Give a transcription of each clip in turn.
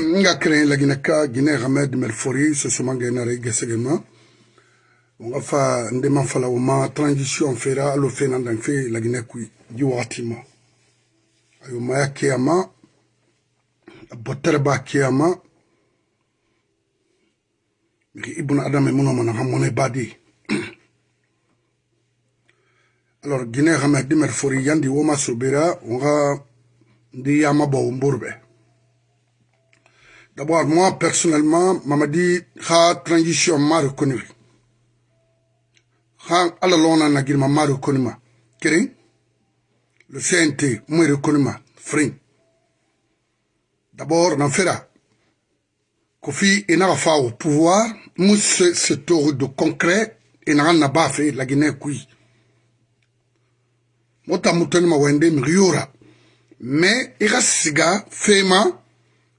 n ka kɛrɛn laginaka ginɛ hamed melfori sosomangɛ nare gɛsɛgɛma nga fa ndema fala woma transition fera alo fe nandan fe laginɛ kui ji wagati ma ayo maya keyama bɔtɛrɛ b'a keyama miki i buna adamɛ munɔ mana badi alors ginɛ hamed melfori yandi woma sobera wonga ndi yama bɔ womborubɛ D'abord, moi, personnellement, Mamadi, ha transition ma reconnu. Ha alalona na girma ma reconnu ma. Kering? Le CNT, moi reconnu ma. Fring. D'abord, on fera. Kofi enarafa au pouvoir, mousse ce tour de concret, enaran na bafe la Guinée kui. Mota mutoni ma wende mriura. Mais, ira siga, fema,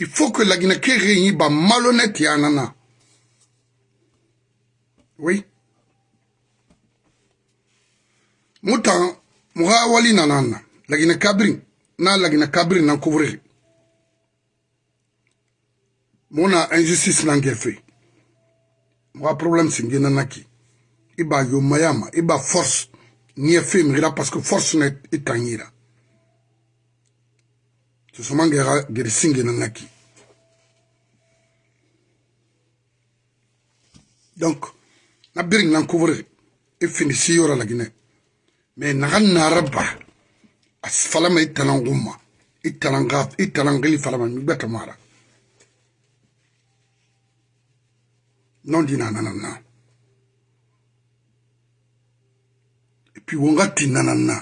Il faut que la Guinée réunisse ba malhonnête yanana. Oui. Moutan, mouha wali nanana. La Guinée cabri. Na la Guinée cabri nan couvrir. Mona injustice nan fait. Mouha problème c'est nanaki. Iba yo mayama, iba force. Ni fait parce que force n'est étangera. susumangera gerisingenangaki donc na biring nan couvrir i e finisi yora lagine mais naga nara ba a falama i tananguma i tananga i tanangili falama mi gbetamara non dina nananna et puis wonga ti nananna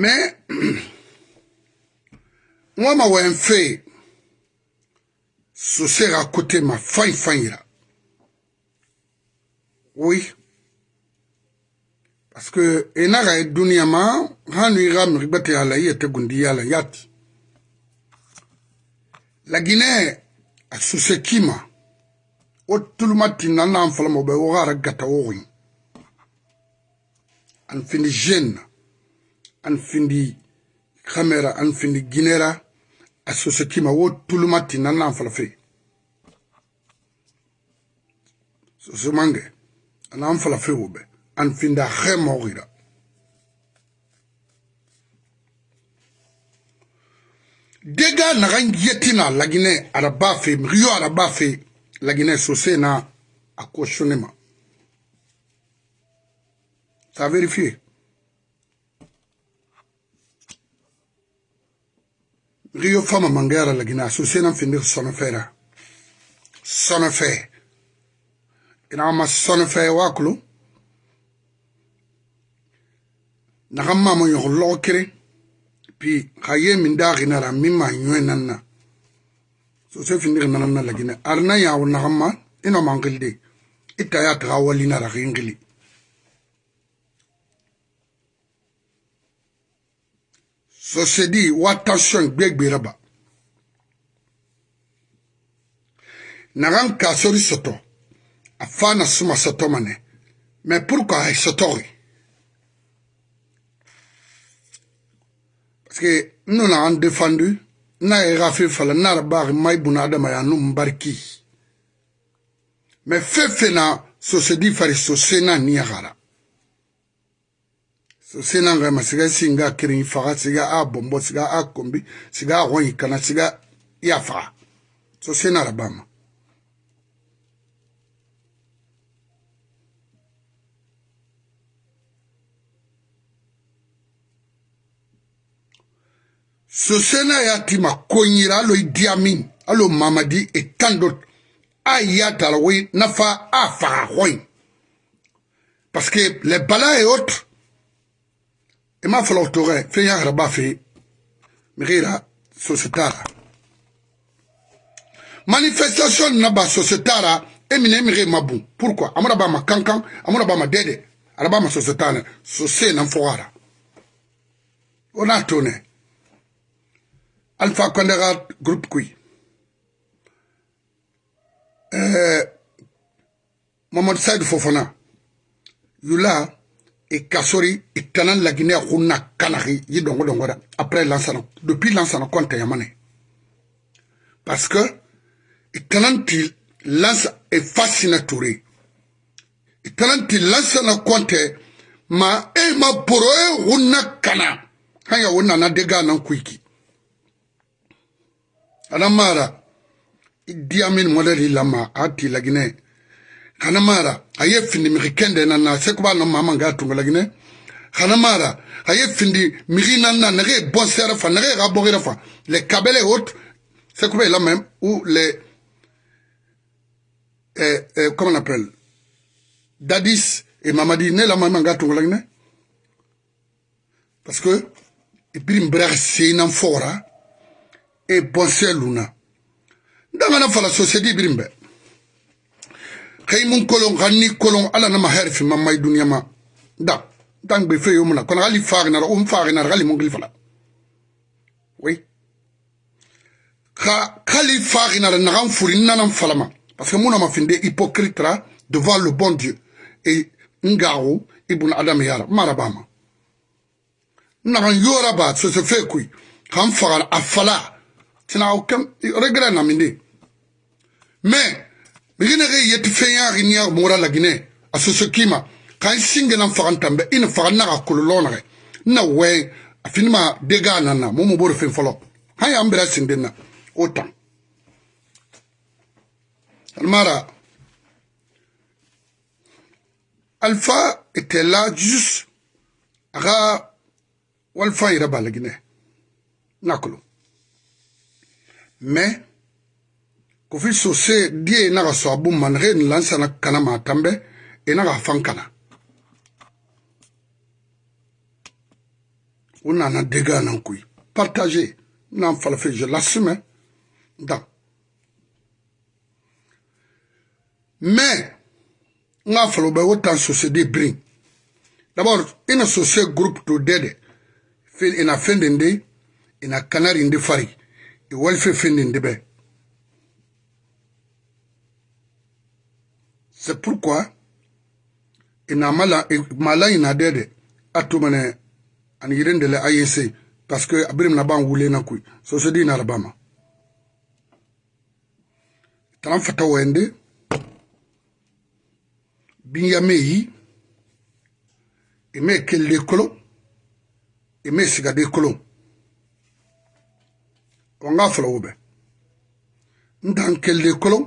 Mais, moi, ma wè fait, ce sera à côté ma faille faille là. Oui. Parce que, enara et dunyama, hanu iram ribate ala yete gundi ala yati. La Guinée, a sous kima, o tulumati nana en flamme, au gata orin. En fini jeune. an findi kamera an findi guinera a soso kima wo tuluma ti nan nan falafe soso mange anan falafe wo be an finda xe moxira dega naxan yetina lagine araba fe mixio araba fe lagine sose na a questionne ma ça vérifie Rio fama mangera la gina su senan findir sonofera. Sonofe. Ina ama sonofe wakulu. Nagamma mo yo lokere. Pi kaye min dagi na ra mimma nywe nanna. So se findir nanna la gina. Arna ya wo nagamma ina mangilde. Ita ya tagawali na ra gingili. sosedi watasɔn gbegbera ba nagan ka sori sɔtɔ a fa na suma sɔtɔ ma nɛ mɛ pourquoi a ye sɔtɔ ye parce que n nana an défendu n'a ye ka fɛn fala n'a yɛrɛ b'a ma i bunna adama ya n'u n bariki mɛ fɛn fɛn na sosedi fari sosen na ni yagara so se na ngai masiga si nga akiri faga siga abombo siga akombi siga ahoyi kana siga ye afaga so se na arabama so se na ya ti makonyira alo idi amin alo mamadi e tant d'autres aya tala wei nafa afaga ahoyi parce que les balas et autres ima e falaw toga fen ya harba fe mgira sosetara manifestation na ba sosetara emine mire mabu pourquoi amara ba ma kankan amara ba ma dede ara ba ma sosetana sose nan fowara ona tone alpha kondega group kui eh mamadou said fofana yula e kasori e tana lagine a kunna kanaki yi dongo dongo da après lansana depuis lansana konta yamane parce que e tana ti lansa e fasina touré e tana ti lansana konte ma e ma boro e kunna kana hanya wonna na dega nan kuiki adamara diamin modèle lama ati lagine hanamara aye findi mixi kende na na sekuba no mama nga tungolagine hanamara aye findi mixi na na nexe bon sere fa nexe xa boxire fa le kabele hot sekuba ila même ou le eh, eh, comment on appelle dadis et mamadi ne la mama nga tungolagine parce que ipiri mbra seinan fora e bon sere luna ndangana fala société ibirin bɛɛ kaimun kolon ganni kolon ala na mahar fi mamai dunya ma da dan be fe yumna kon gali farina um farina gali mun gili fala oui ka kali farina na gam furina nan falama parce que muna mafinde hypocrite là devant le bon Dieu et ngao ibn adam yara marabama nagan yora ba sese fe kui kan fagar afala tina o kam regret na minde mais migine ge yeti feya ginya mura lagine asusu kima kan singe nan fagan tambe in fagan na ka kololo na ge na we afinima dega nana mo mo bor fin folop hay ambra sindena otam almara alpha était là juste aga walfa ira balagine nakolo mais kofi sose die e na ga so abu man re ni lansa na kana ma tambe e na ga fan kana o nana dega nan kui partage nan falafe je l'assume dan mais n ka falo bɛ o tan sose de brin d'abord ina sose groupe to dede ina e fendende ina e kanari ndi fari iwalife e fendende bɛ C'est pourquoi ina mala mala ina dede atumene ani yirende le IEC parce que abrim na ban wule na kui so so di na rabama tan fata wende binya meyi eme kelle kolo eme sigade kolo wanga fala wobe ndan kelle kolo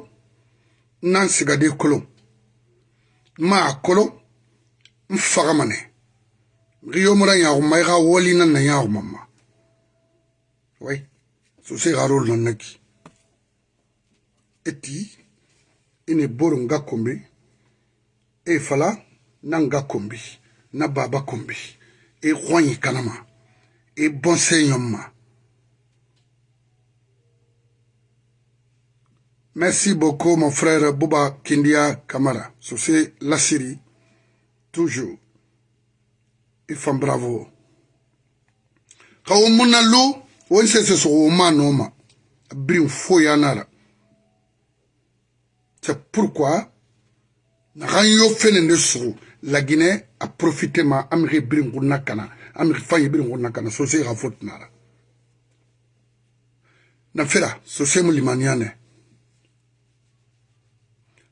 nan sigade kolo maa kolo n fagamane gi yomra yaguma i ga wolina na yagumama wai so se ga rol nan naki eti ine boro nga kombi e fala na nga kombi na baba kombi e hwanyi kanama e bonse yomma Merci beaucoup, mon frère Bouba Kindia Kamara. Souci la Syrie, toujours. Il fait bravo. Quand on a l'eau, on sait ce qu'on noma. Brim foyanara. C'est pourquoi, quand yo fait une sou, la Guinée a profité ma amri brim gounakana. Amri fayi brim gounakana. Souci la faute nara. Nafira, souci moulimaniane.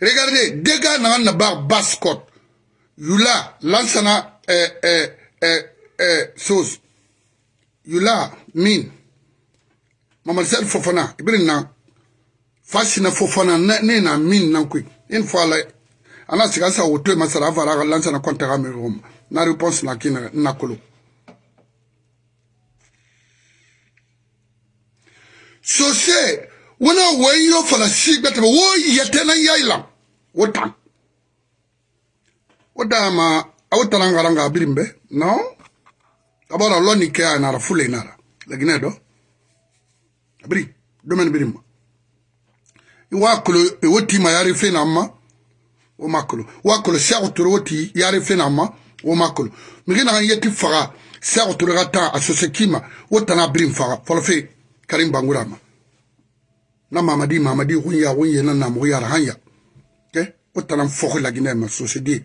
Regardez, Dega n'a pas bar bascot. Yula, lansana, eh, eh, eh, eh, chose. Yula, min. Mamadou Fofana, ibrin na. Fasina Fofana, ne na min nan quick. Une fois là, ana siga sa woto e masara avara lansana kontaka me roma na réponse na ki na kolo so se wona wen yo fala sigbe tebe wo yetena yailam wo tan wo dama awo tarangaranga abirimbe no abara loni ke anara fule inara lagine do abiri domen birimba iwa kulo iwo tima yari fena amma wo makolo wa kolo sɛgo toro wo ti yari fena amma wo makolo migi nagan yeti faga sɛgo toro ka tan a sose kima wo tana abirim faga fɔlɔfe karim bangura ma na mamadi mamadi hun ya hun na mu hanya ke o talan la gine ma société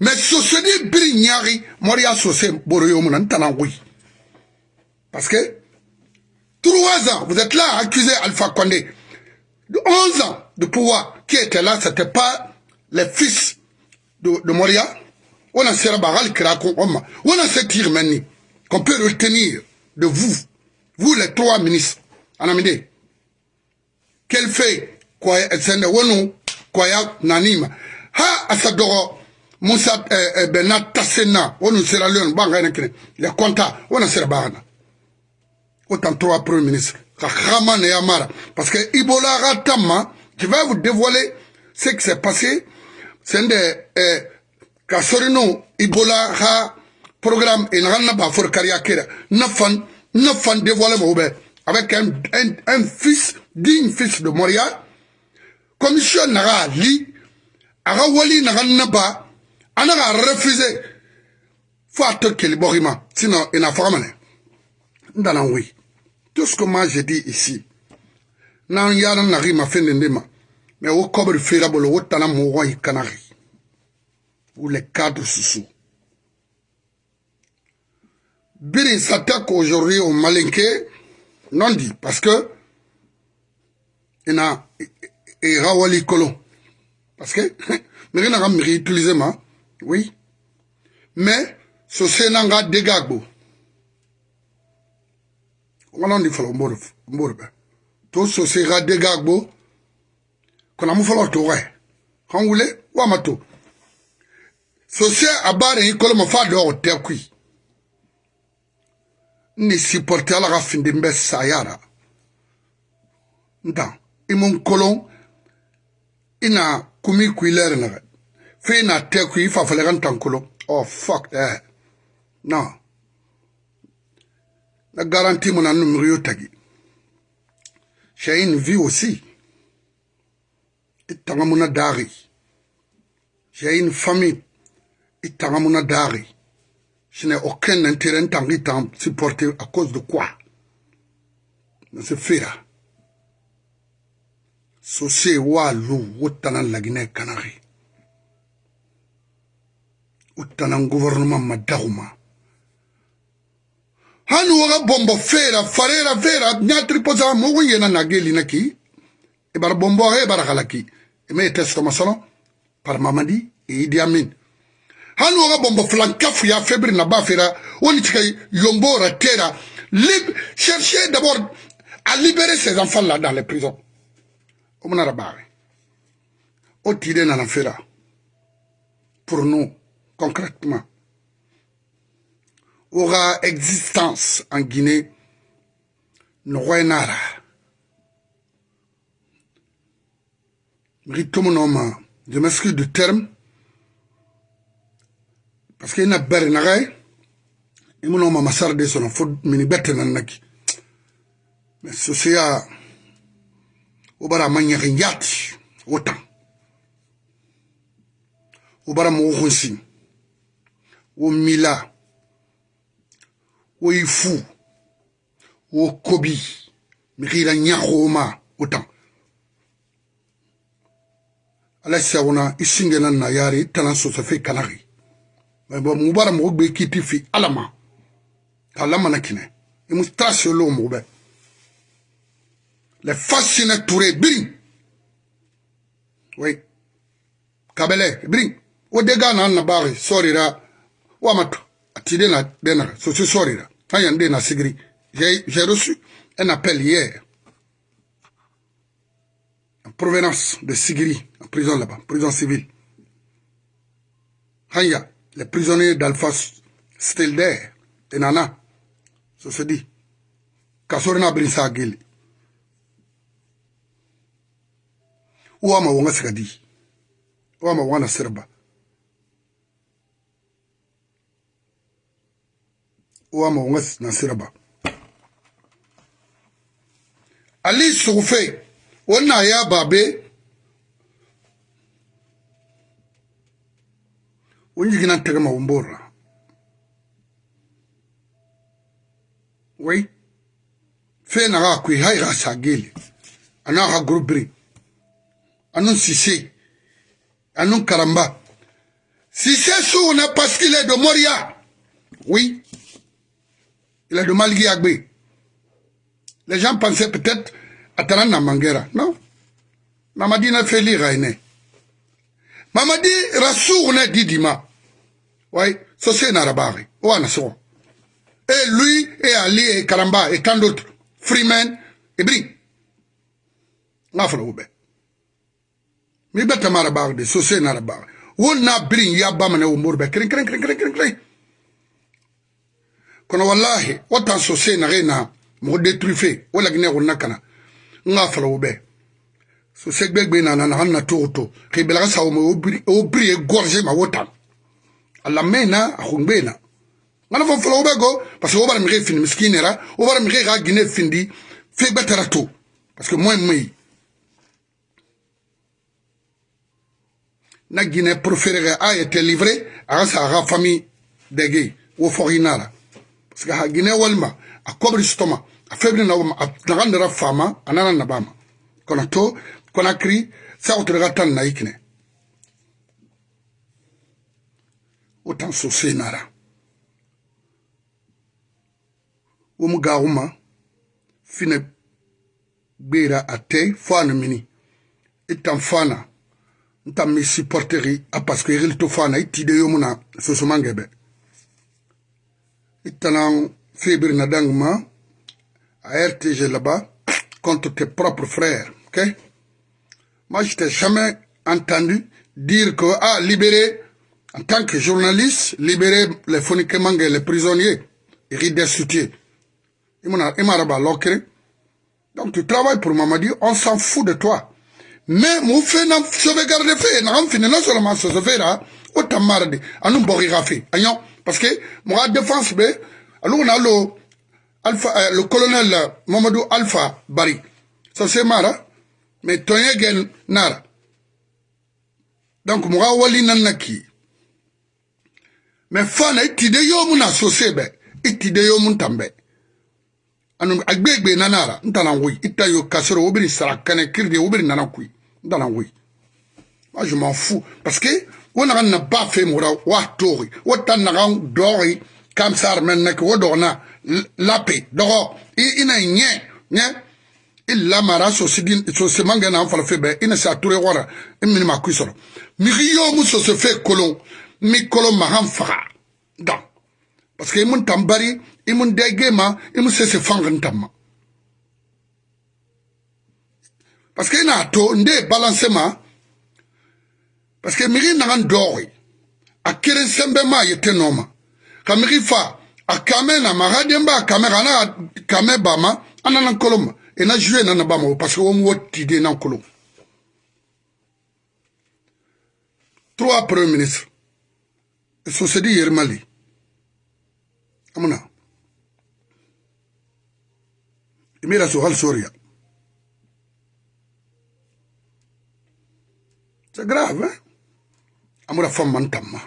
mais société biri nyari moria société boroyo mun talan wi parce que trois ans vous êtes là à accuser Alpha Condé de 11 ans de pouvoir qui était là c'était pas les fils de, de Moria on a serbaral krako on a ce qu'on peut retenir de vous vous les trois ministres, Anamide, quel fait quoi sende wonu kwaya nanima ha asadoro Musa euh, euh, Benat eh, Bernard Tassena wonu Sierra Leone banga ene kene sera bana autant trois premiers ministres ka et ne parce que Ibola Ratama je vais vous dévoiler ce qui s'est passé c'est eh, ka Ibola ha programme en ranna ba for kariakera nafan ne fan dévoilé mo be avec un, un, un fils digne fils de Montréal commission naga li aga wali naga naba anaga refusé faut attaquer le borima sinon il n'a pas mané ndana oui tout ce que moi j'ai dit ici n'an yara nari ma fin de ma mais au cobre fera bolo wotana mo wai kanari ou les cadres sous Biri s'attaque aujourd'hui aux Malinqués, non dit, parce que il y a et Rawali Kolo. Parce que, mais il n'a utilisé ma, oui. Mais, ce Sénanga dégagbo. On a dit, faut le to so sera dégagbo. Qu'on a mou fallo to ouais. Quand vous voulez, ou amato. Ce c'est à barre, il colle ma fa dehors, terre cuit. n ni sipɔrite ala ka findin bɛ saya ra ntan i mun kolon i na kumi ku i lɛri na fo i na tɛ ku i fafalɛ ka n tan kolon oh fuck that no na garanti mu na numri yo tagi shay in vie aussi i tanga mu na daari shay in famille i tanga mu na daari Je n'ai aucun intérêt tant que t'en supporter à cause de quoi Monsieur Fera. Sosé walu wotana la Guinée Canarie. Wotana gouvernement madauma. Hanu waga bombo fera farera vera nyatri poza mogu yena nageli naki. Ebar bombo e barakalaki. Eme testoma salon par Mamadi et Idi Amin. hani wanga bombo flanka fuya febri na bafera woni tika yombo ratera lib chercher d'abord à libérer ses enfants là dans les prisons omna rabawe o tire na nafera pour nous concrètement aura existence en Guinée Nwenara Ritomonoma, je m'excuse du terme, parce que ina bari nagaye imuna mama sarde sono fo mini bette nan naki mais sosiya o bara manyaki njati o tan o bara mogo hunsi o mila o yi fu o kobi mixira ɲaxoma o tan ala sawuna i singenan na yari tanan sosofe kanaxi mu b'a la mɔgɔ gbe k'i ti fi ala ma k'a lamana kinɛ i mu taa se olu mɔgɔ bɛ lɛ fasinɛ ture biri oui kabɛlɛ biri o de gaa naa nabaare sɔrira wa ma tɔ a ti de na de na sosi sɔrira an yɛn de na sigiri j'ai j'ai reçu un appel hier en provenance de Sigiri en prison là-bas prison civile Hanya Les prisonniers d'Alpha Stilder et Nana, ça se dit. Kasorina Brinsa Gili. Ouama Wanga Sikadi. Ouama Wanga Serba. Ouama Wanga Nasirba. Ali Soufe, on a ya babé. Oui, jigina tegma wun borra. Wai. Fe na ga kui hai sagili. Ana ga grubri. Anun karamba. parce qu'il est de Moria. Oui. Il est de Malgui Agbe. Les gens pensaient peut-être à Taran Mangera. Non. Mamadi n'a fait lire Mamadi Rassour n'a dit ouais, Sosé Narabari, Oanaso. Et lui, et Ali, et Karamba, et tant d'autres, Freeman, et Bri. Nafra Oube. Mi beta Marabari, de Sosé Narabari. Won na Bri, Yabamane ou Mourbe, kring, kring, kring, kring, kring, kring. Kono wallahi, watan Sosé Narena, mɔgɔ détruife o laginɛ kɔnɔna kana n k'a fala o bɛɛ so sɛgbɛ gbe nana na hali na to o to k'i bɛlaka sa o ma o biri o biri ye gɔrze ma o tan alamena akhungbena ngana fo folo ubego parce que obara mire fin miskinera obara mire ga gine findi fe betara to parce que moi moi na gine préféré a été livré à sa ga famille dege wo forinara parce que ha gine walma a kobri stoma a faible na a nagandera fama anana nabama konato konakri sa otrega tan naikne autant utan nara Ou gauma fine bera ate fana mini itan fana ntan mi supporteri a parce que il to fana itide yomuna sosomangebe itanan febir na fébrinadanguma à RTG là-bas contre tes propres frères. ok Moi, je t'ai jamais entendu dire que, ah, libérer en tant que journaliste, libérer les prisonniers, les prisonniers, et soutiens. Donc tu travailles pour Mamadi, on s'en fout de toi. Mais mon fait garder sauvegardé fait, n'a fini non seulement ce fait là, autant mardi, à nous fait. Parce que je défense, ben, alors on a euh, le, colonel Mamadou Alpha Bari. Ça c'est marre, mais ton nar. Donc moi, Wali Nanaki. Mais fana itide yomu na sose bɛ itide yomu tan anu agbegbe nanara, ntana n tana woyi ita yo kasoro wo biri sara kiri de ubiri nana koyi n moi je m'en fous parce que on na ba wa tori wo ta naga dɔɔri kamsar mɛ nɛki wo dɔgɔna lape dɔgɔ i ina nyɛ nyɛ illa mara il soseman gɛna an fala fɛ inesature ina sa ture wɔra i yomu sose fɛ mikolo mahan faga da parce que imun tambari imun degema imun sese fangan tamma parce que ina to nde balance ma parce que miri nangan dori a kere sembe ma yete noma ka miri fa a kame na ma radien ba kame kana kame ba ma anana koloma ina e jouer nana ba ma parce que wo mo tide nan koloma trois premiers ministres sosedi yɛrɛma le amuna imela sohal soria c'est grave hein? amura fam man tamma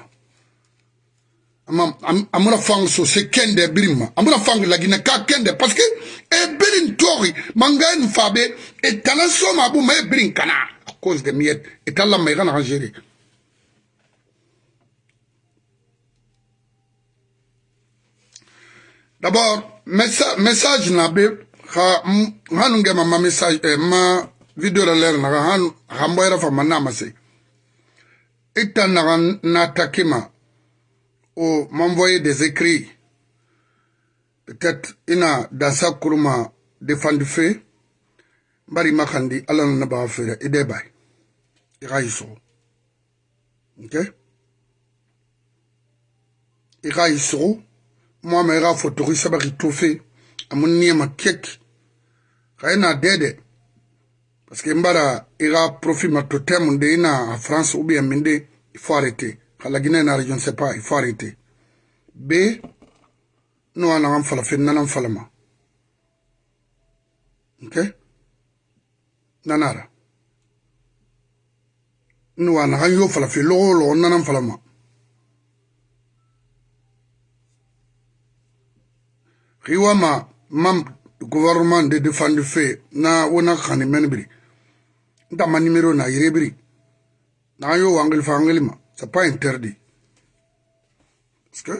amura fang so se kende birima amura fang lagina ka kende parce que e eh, birin tori manga en fabe e tana soma bu me birin kana à cause de miette et Allah me gana en gérer D'abord, message, message na be ha message eh, ma vidéo de l'air na hanu de fa manama ou m'envoyer des écrits. Peut-être ina dans sa courma défendu fait bari makandi naba na Et fere Il OK? mo me ga fotori sa ba ri tofe amunni ma kek ga ina dede parce que mbara ira profit ma totem de ina France ou bien minde il faut arrêter kala guinée na je ne sais pas il faut arrêter b no ana ngam fala fen nanam fala ma okay nanara no ana yo fala fe lo lo nanam fala ma riwama mam gouvernement de défendre fe na wona khani men biri nta ma numéro na yire biri na yo wangel fa angel ma c'est pas interdit parce que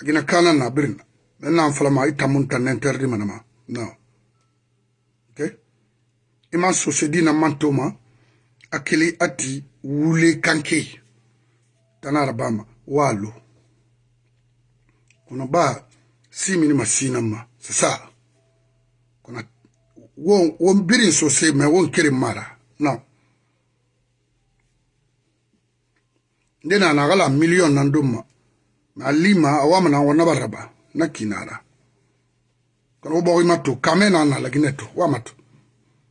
agina kana na birna men na fala ma itamun tan interdit manama non ok iman sosedi na mantoma akili ati wule kanke tanara bama walu kuna baa simini masina ma c'est ça kona won won birin sosai mai won kirin mara non nde na na gala million nan dum ma ma lima awama na wona baraba na kinara kona wo bogi matu kame na na lagine to wa matu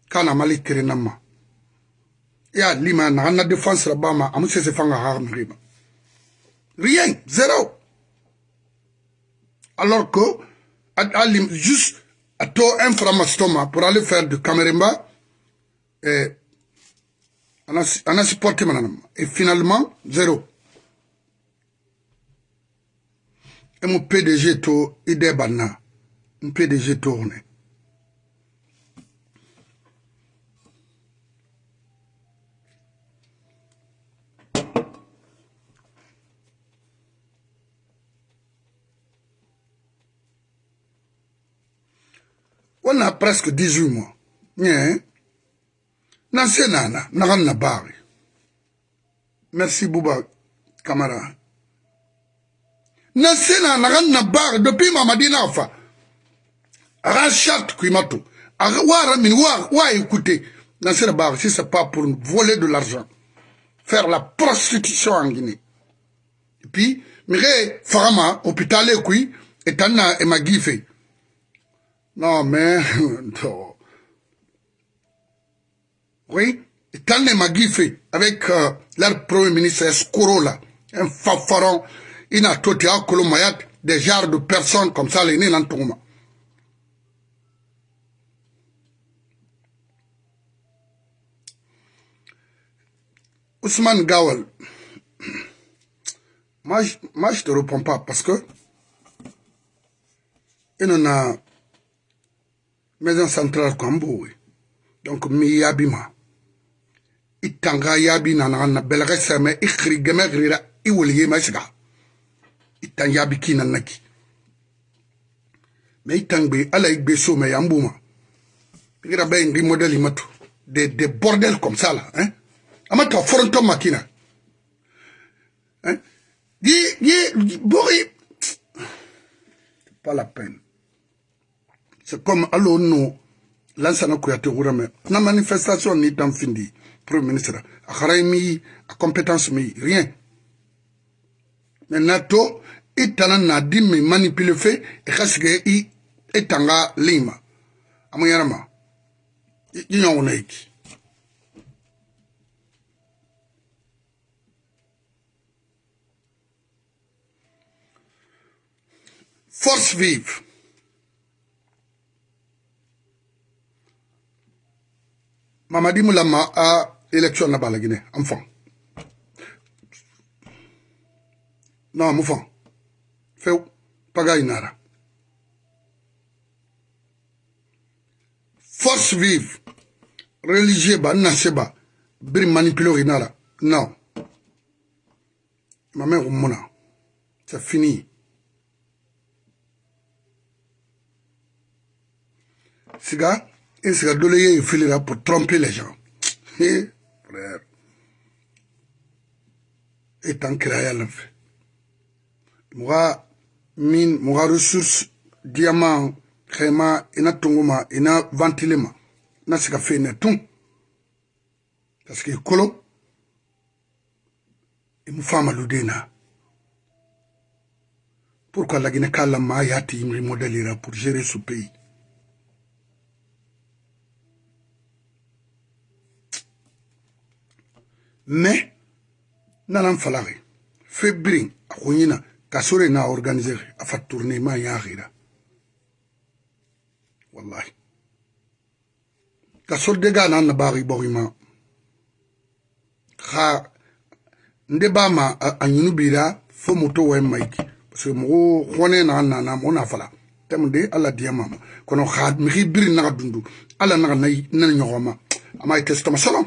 kana mali kirin nan ma ya lima na na défense rabama amu sese fanga ha riba rien zéro alors que juste à taux un framastoma pour aller faire du Camerounba, et eh, on a, on a supporté maintenant. Et finalement, zéro. Et mon PDG, tout, il est banal. Mon PDG tourne. on a presque 18 mois. Nien. Hein? Nansi nana, naram na Merci Bouba, camarade. Nansi nana, naram na Depuis, depuis madina Nafa. Rachat Kuimato. Ouara ah, min, ouara écouter. écoutez. na bari, si c'est pas pour voler de l'argent. Faire la prostitution en Guinée. Et puis, mire, Farama, hôpital et qui, et ma et Magife. Non, mais... Oui, quand ma Magifé, avec euh, leur premier ministre courant-là, un fafaron, il a tout à Colomayat, des genres de personnes comme ça, les nés tourment. Ousmane Gawel, moi, je ne te réponds pas parce que il en a maison centrale kan bowe donc mi yabima i tanga yabi nanaga na belaga sɛmɛ i xiri gɛmɛ xirira i weliyema siga i tan yabi ki nanaki ma i tan gbe ala i gbe somɛ yan buma pigira bɛ ingi modèle i matu de de bordel comme ça la hein ama ta foronto makina hein ye ye bori pas la peine c'est comme lancer o no lansana kuyate wurame La manifestation ni pas findi premier ministre a xara a compétence mi rien mais nato, to i na di mi manipule fe est xa i lima ama yarama i force vive mamadi mu lamma a election na bala guinée am fan non mu fan few pagayi nara force vive religieux ba na seba biri manipulé oyi nara non mamɛ ko mun na c'est fini siga Et ce il filera pour tromper les gens. Et, frère, et tant ne fait. Moi, mine, moi, ressources, diamants, créma, ina tongoma, ina ventilema. N'a ce qu'a fait tout. Parce que colo, et mon femme déna. Pourquoi la guinée a yati il modèlera pour gérer ce pays? mais nana n fala xe febrin a xuñina kasore na organise xe a fa tourné ma yaxira wallahi ka soldega na na baxi boxima xa nde bama a ñunu bira fo moto way mayki parce que moxo xone na nana moxo na fala tem de ala diyamama kono xa mixi biri naxa dundu ala naxa na ñoxoma ama i testoma solom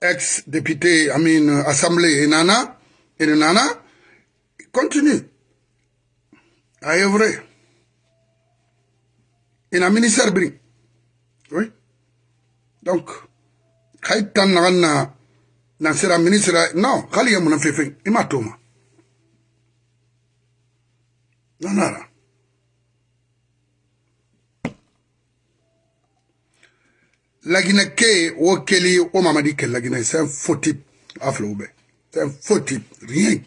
ex-député, I mean, euh, assemblée, et Nana, et Nana, continue à œuvrer. Et la ministère brie. Oui. Donc, Kaitan Nana, Nansera ministre, non, Kali munafif Imatoma. Non, non, non. laginɛ ke ye o keli o mamadi kɛ c'est un faux type a c'est un faux type rien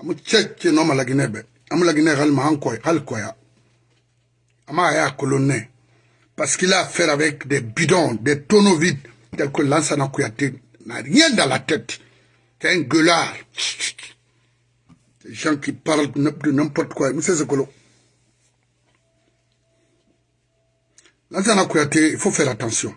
amu cheche cɛ nɔ ma laginɛ bɛɛ amu la Guinée. ma an kɔ hali kɔya ama y'a parce qu'il a affaire avec des bidons des tonneaux vides Tel que Lansana Kouyaté n'a rien dans la tête c'est un gueulard des gens qui parlent de n'importe quoi monsieur Zekolo Lansana Kouyaté il faut faire attention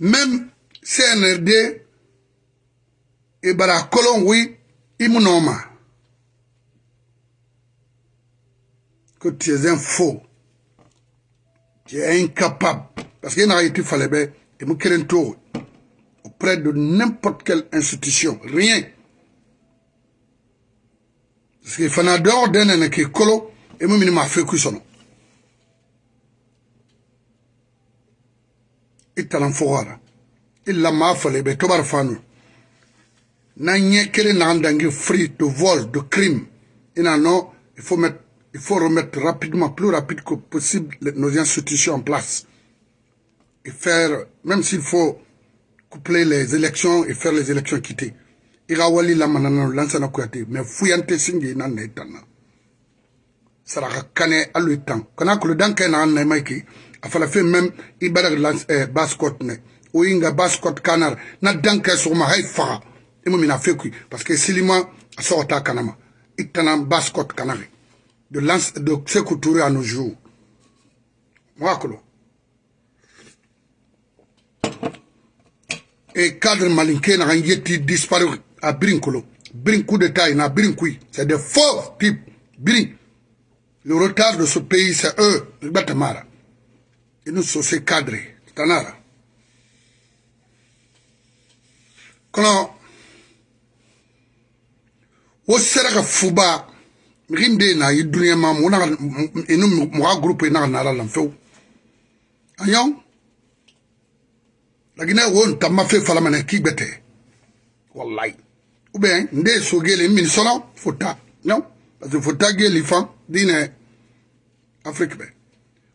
Mèm CNRD e bara kolon wè, wi im moun anman. Kote, jè zèm fò. Jè en kapab. Pase gen a rey eti falèbe, im e moun kèren tò wè. Apre de nèmpot kel institisyon, rèyen. Sè ki fè nan dè an dene nè kè kolon, im e moun minima fè kou sonon. italan fogara illa mafale be tobar fanu na nyekere na andangi free de vol de crime ina non il faut mettre il faut remettre rapidement plus rapide que possible nos institutions en place et faire même s'il faut coupler les élections et faire les élections quittées irawali la manana lansana kuyate mais fuyante singi na netana saraka kane alu tan kana kulu danke na na maiki a fala feŋ meŋ i badeg eh, baskot ne o yinga baskot kanar na dankɛ sogoma hay faga i e mu mina fe kui parce que silima a sɔgɔ taa kanama i tana baskot kanage de, lance, de seku ture a no jour moga kolo e cadre malinke naga n ye ti disparu a birin kolo birin coup d'état ina birin kui c'est des faux types birin le retard de ce pays c'est eux gbatamara nous sommes cadrés. Tanara. Kono wo sera ka fuba min bɛ na ye dunuya ma mun na inu mɔgɔ gurupu in na ka na ala la fewu a ɲɔn laginɛ wo n ta ma fɛn fala mana k'i bɛ tɛ walayi ou bien n den so gele n min sɔnna fo ta ɲɔn parce que fo ta gele fan diinɛ afiriki bɛɛ.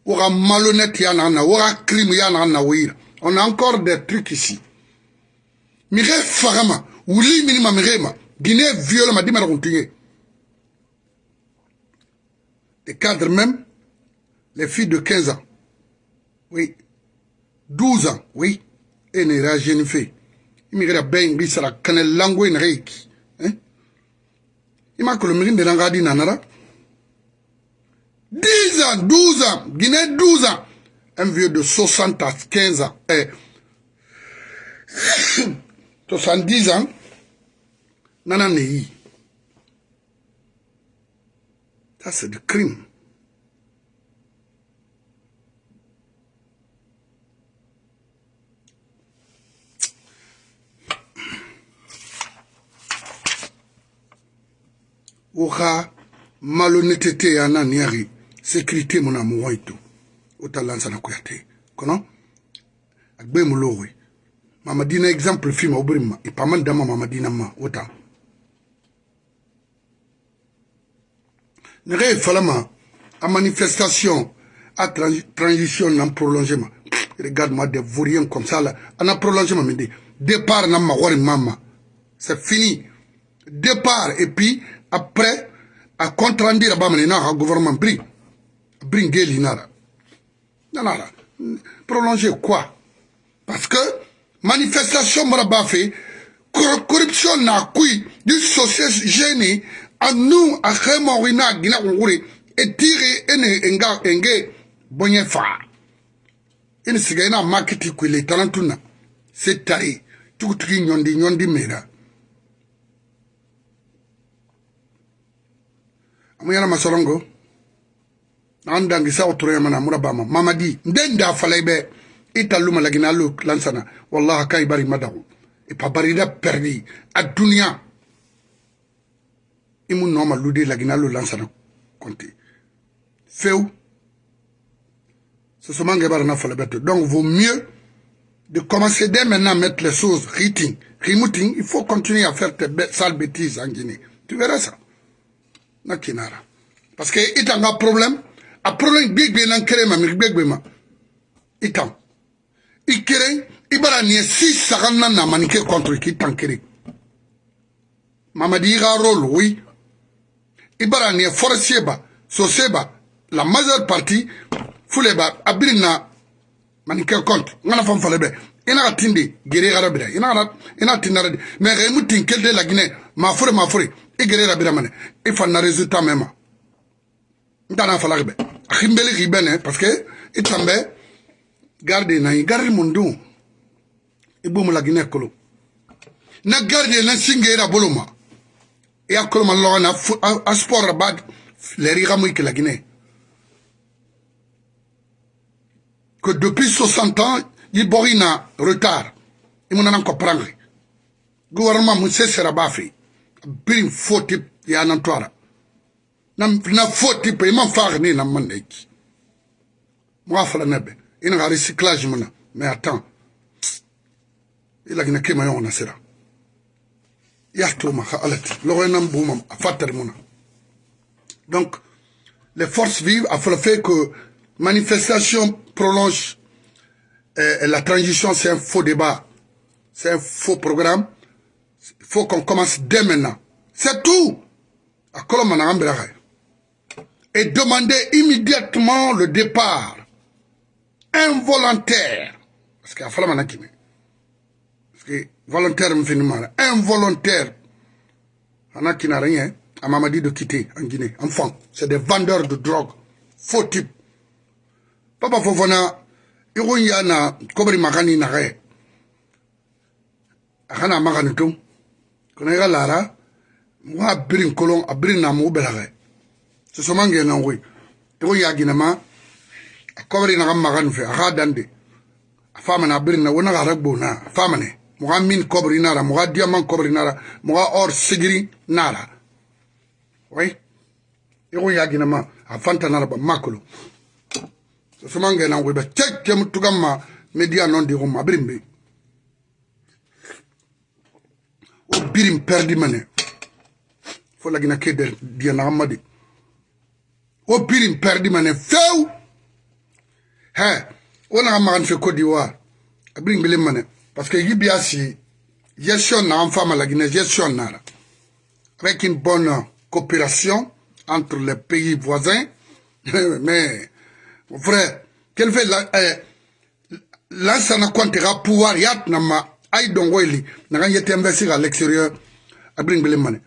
aura malhonnête, aura crime, On a encore des trucs ici. Mire farama, oui, minima mirema, Guinée viole ma dima continuer. Les cadres même, les filles de 15 ans, oui, 12 ans, oui, et ne fait. Immigré ben bisara, canel langue en reiki. Hein? que le mérine de l'angadi nanara, 10 ans, 12 ans, Guinée 12 ans, un vieux de 60 15 ans, 70 eh. ans, Nananei. Ça, c'est du crime. Oka malhonnêteté à sécurité mon amour et tout la sana kuyate kono agbe mulowe mama dina exemple film et pas dit dama mama dina ma ota nere falama à manifestation à transition en prolongement regarde-moi des vauriens comme ça là en ah, prolongement mais départ na ma wari mama c'est fini départ et puis après à contrandir ba na gouvernement pris bringeli nara nanara prolonger quoi parce que manifestation mara b'a fɛ corruption na kui du société jeune a nous a remori na gina wuri e tire ene nga enge bonye fa ene siga ina marketi kwile talantuna c'est taille tukutuki nyondi nyondi mera amuyana masorongo an dangisaw toroyamana murabama mamadi nden da falay be ita luma lagina lu lansana wallahi kay bari madaw pa bari da perdi a dunya imu noma ludi lagina lu lansana konti few ce sont que barna falay donc vaut mieux de commencer dès maintenant à mettre les choses riting remuting, il faut continuer à faire tes sales bêtises en Guinée. Tu verras ça. Nakinara. Parce que il un problème, aprolo gbegbe na nkere ma mi gbegbe ma i tan i kere i bara nin ye si saga na namanike contre k'i tan kere mamadi i ka rôle oui i bara nin ye forestier ba sose ba la majeure partie fule ba a biri na manike contre n kana fan fale bɛ i na ka tin de gere yara bira i na kana i na tin nara de mais ka i mu tin kele de la guinée ma fure ma fure i gere yara bira mane i fa na résultat mɛ ma n ta n'a falaki bɛ ahimbeli k'i bɛnɛ parseke i tan bɛ garde na ye garde mun dun i bomu la ginɛ kolo na garde na singeira bolo ma i ya kolo ma lɔgɔ na a sport ba lɛri i ka mu i kɛla ginɛ que depuis 60 ans i bɔg i na retard i mu nana kɔprange gouvernement mu se sera b'a fe biri fo ti ya nan to ara na na faute pe m'a far ni na man moi fala nabe ina ga recyclage mona mais attends Il a a kema yon nasira yahto ma khalat lo nam boumam fatar mona donc les forces vives a fait que manifestation prolonge et eh, eh, la transition c'est un faux débat c'est un faux programme il faut qu'on commence dès maintenant c'est tout à Colombe, et demander immédiatement le départ involontaire. Parce qu'il y a Parce que volontaire, involontaire. On a qui n'a rien. On m'a dit de quitter en Guinée. Enfant, c'est des vendeurs de drogue. Faux type. Papa Fofona, il y a na kobri magani na re. Akana magani tum. Kone ga lara, moi, birin kolon, un peu de temps. sosomangenan koy iko yaginama a kobarinaxa maxan fe axa dande a famane a birina wonaxa ara gbona a famane moxa min kobri nara moxa diaman kobri nara moxa or sigiri nara oy iko yaginama a fantanara ba makolo sosomangenan koy ba cekem tugamma media non dixum ma birin be wo birin perdi mane fo lagina ke der diyanaxamma di o biri mperdi mane few he wona ka magan fe cote d'ivoire abiri ngbele mane parce que yibi asi gestion na anfa la guinée gestion nara avec une bonne coopération entre les pays voisins mais mon frère quel fait la eh, lansana kwantega pouvoir yat na ma ay dongo eli na kan yete investir à l'extérieur abiri ngbele mane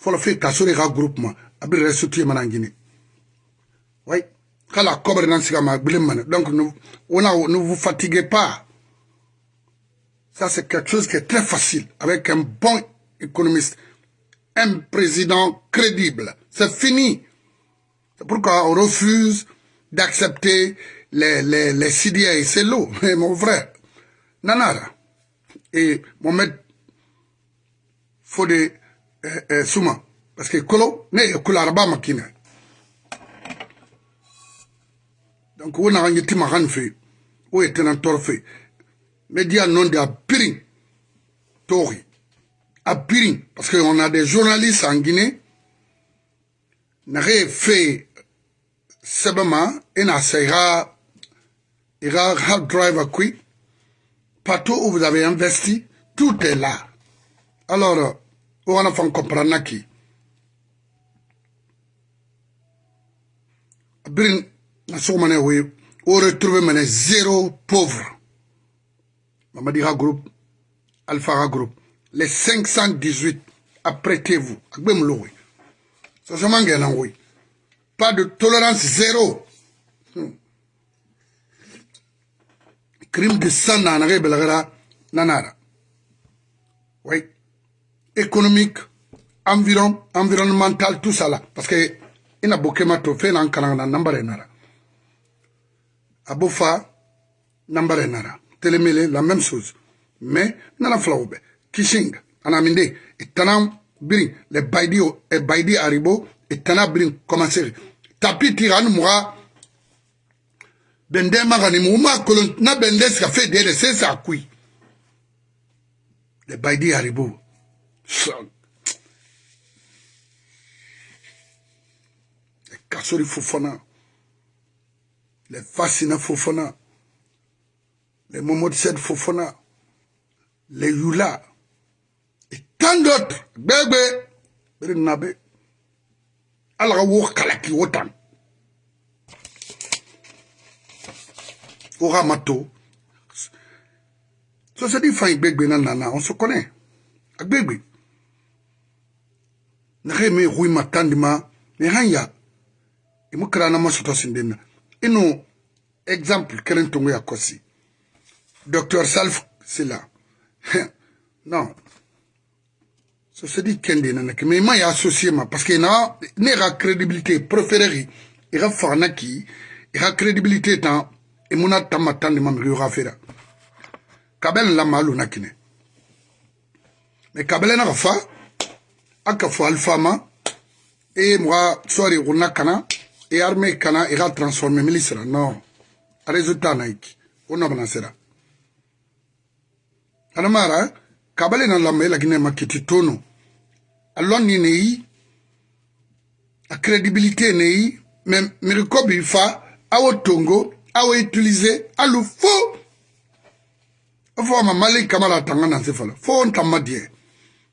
fɔlɔ fe ka so de groupement oui kala donc ne on ne vous fatiguez pas ça c'est quelque chose qui est très facile avec un bon économiste un président crédible c'est fini c'est pourquoi on refuse d'accepter les, les, les CDI. C'est l'eau, mon frère. Nanara. Et Mohamed Fode euh, euh, Souma. Parce que Kolo, ne bas Makina. Donc, on a un petit maran fait. On est un torfé. Mais dit non de Apirin. Tori. Apirin. Parce qu'on a des journalistes en Guinée. N'a fait simplement et n'a sera ira hard drive à qui. Partout où vous avez investi, tout est là. Alors, on a fait comprendre qui. Brin, retrouvez zéro on retrouve maintenant zéro pauvre. Mamadira Group, Alpha Group, les 518, apprêtez-vous. Ça, hein, Pas de tolérance zéro. Hmm. Crime de sang, nanare, belagara, nanara. Oui. Économique, environnemental, tout ça là. Parce que ina bokema to fena ankalangana nambare nara abofa nambare nara telemele la même chose mais nana flawbe kishing anaminde itanam birin le baidi o e baidi aribo itana birin commencer tapi tiran muga bende magani muma kolon na bende ska fe dele c'est ça kui le baidi aribo kasori fofana le fasina fofana le momodsed fofana le yula et tant d'autres gbegbe bere nabe ala ka wo kalaki wo tan wo ka ma to sosedi fan gbegbe na nana on se connaît agbegbe naxe me xuima tandima me xan yaa i mu kira na masuto sinde na inu exemple kelen tungu ya kosi docteur salf sila non so sedi kende nana ke mais i ma ye associé ma parce que na ne ka crédibilité préféré i ka fagana ki i ka crédibilité tan i muna tanma tan de ma migi yo ka fera kabɛlɛ la maa lona kinɛ mais kabɛlɛ na ka fa a ka fɔ alifama e mɔgɔ sɔri ko na kana Et armée kana ira transformer la non non résultat la o nabana sira anamara kabale na lamba gine makiti tono aloni nei crédibilité nei me miriko fa awo tongo awo utiliser alu fo ma kamala tangana na faux fo ntamma die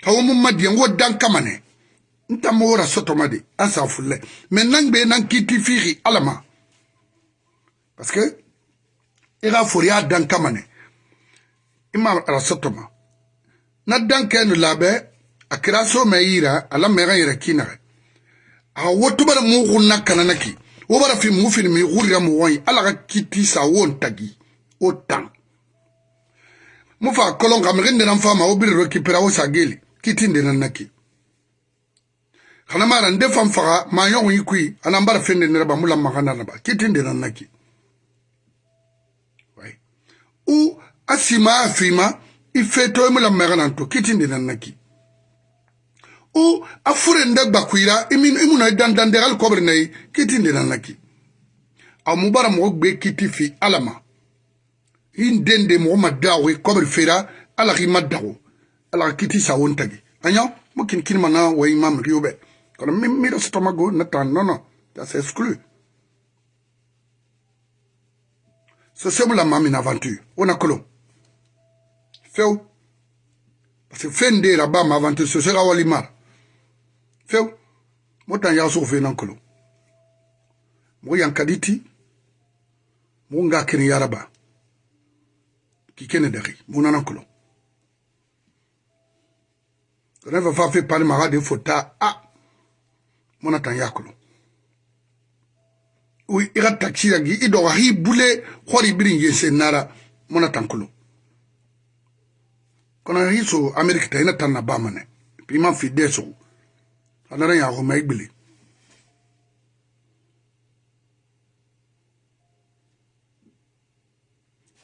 hawo madie dan kamane ntamora sotomade ansafulle mais nangbe nan kiti firi alama parce que ira foriya dan kamane ima ra sotoma na dan kenu labe akira so me yira ala me ran yira kinaga a wotubar mu gunna kananaki wo bara fi mu fi mi gurra mu wai ala ka kiti sa won tagi o tan mu fa kolon kam gende nan fama o bir ro kipira o sageli kiti ndenan naki xana mara nde fan faxa ma yoxun i kui ana mbara fende neraba mu lamaxananaba kitin denan naki u a sima a fima i fetoye mu lamaxanan to kitin denan naki u a furen de gbakuira i muna i dandande xali kobre nayi kitin denan naki a mu bara moxo gbe kiti fi ala ma i nden de moxo ma daxu i kobre fera ala xi ma daxu ala xa kiti sawon tagi a ɲa mo kin kinimana wa i mamriyo be kono mimmiɗo so tomago nettan nono ça c'est exclu so semula mamin aventure wona kolon few par ce que fen ndera bama aventure so sega walimar few motan yaso fenan kolon mo yankaditi mo nga kene yaraba ki kene dexi mo nanan kolon reve va fe parle maga de fota a ah. mo na tan yakolo u i ka taxi yangi i dɔgɔ hi bule hɔri biri yense nara mo na tan kolo kɔnɔ hi so ameriki ta i na tan na ba manɛ i ma fi den sogo a nara yago ma i gbele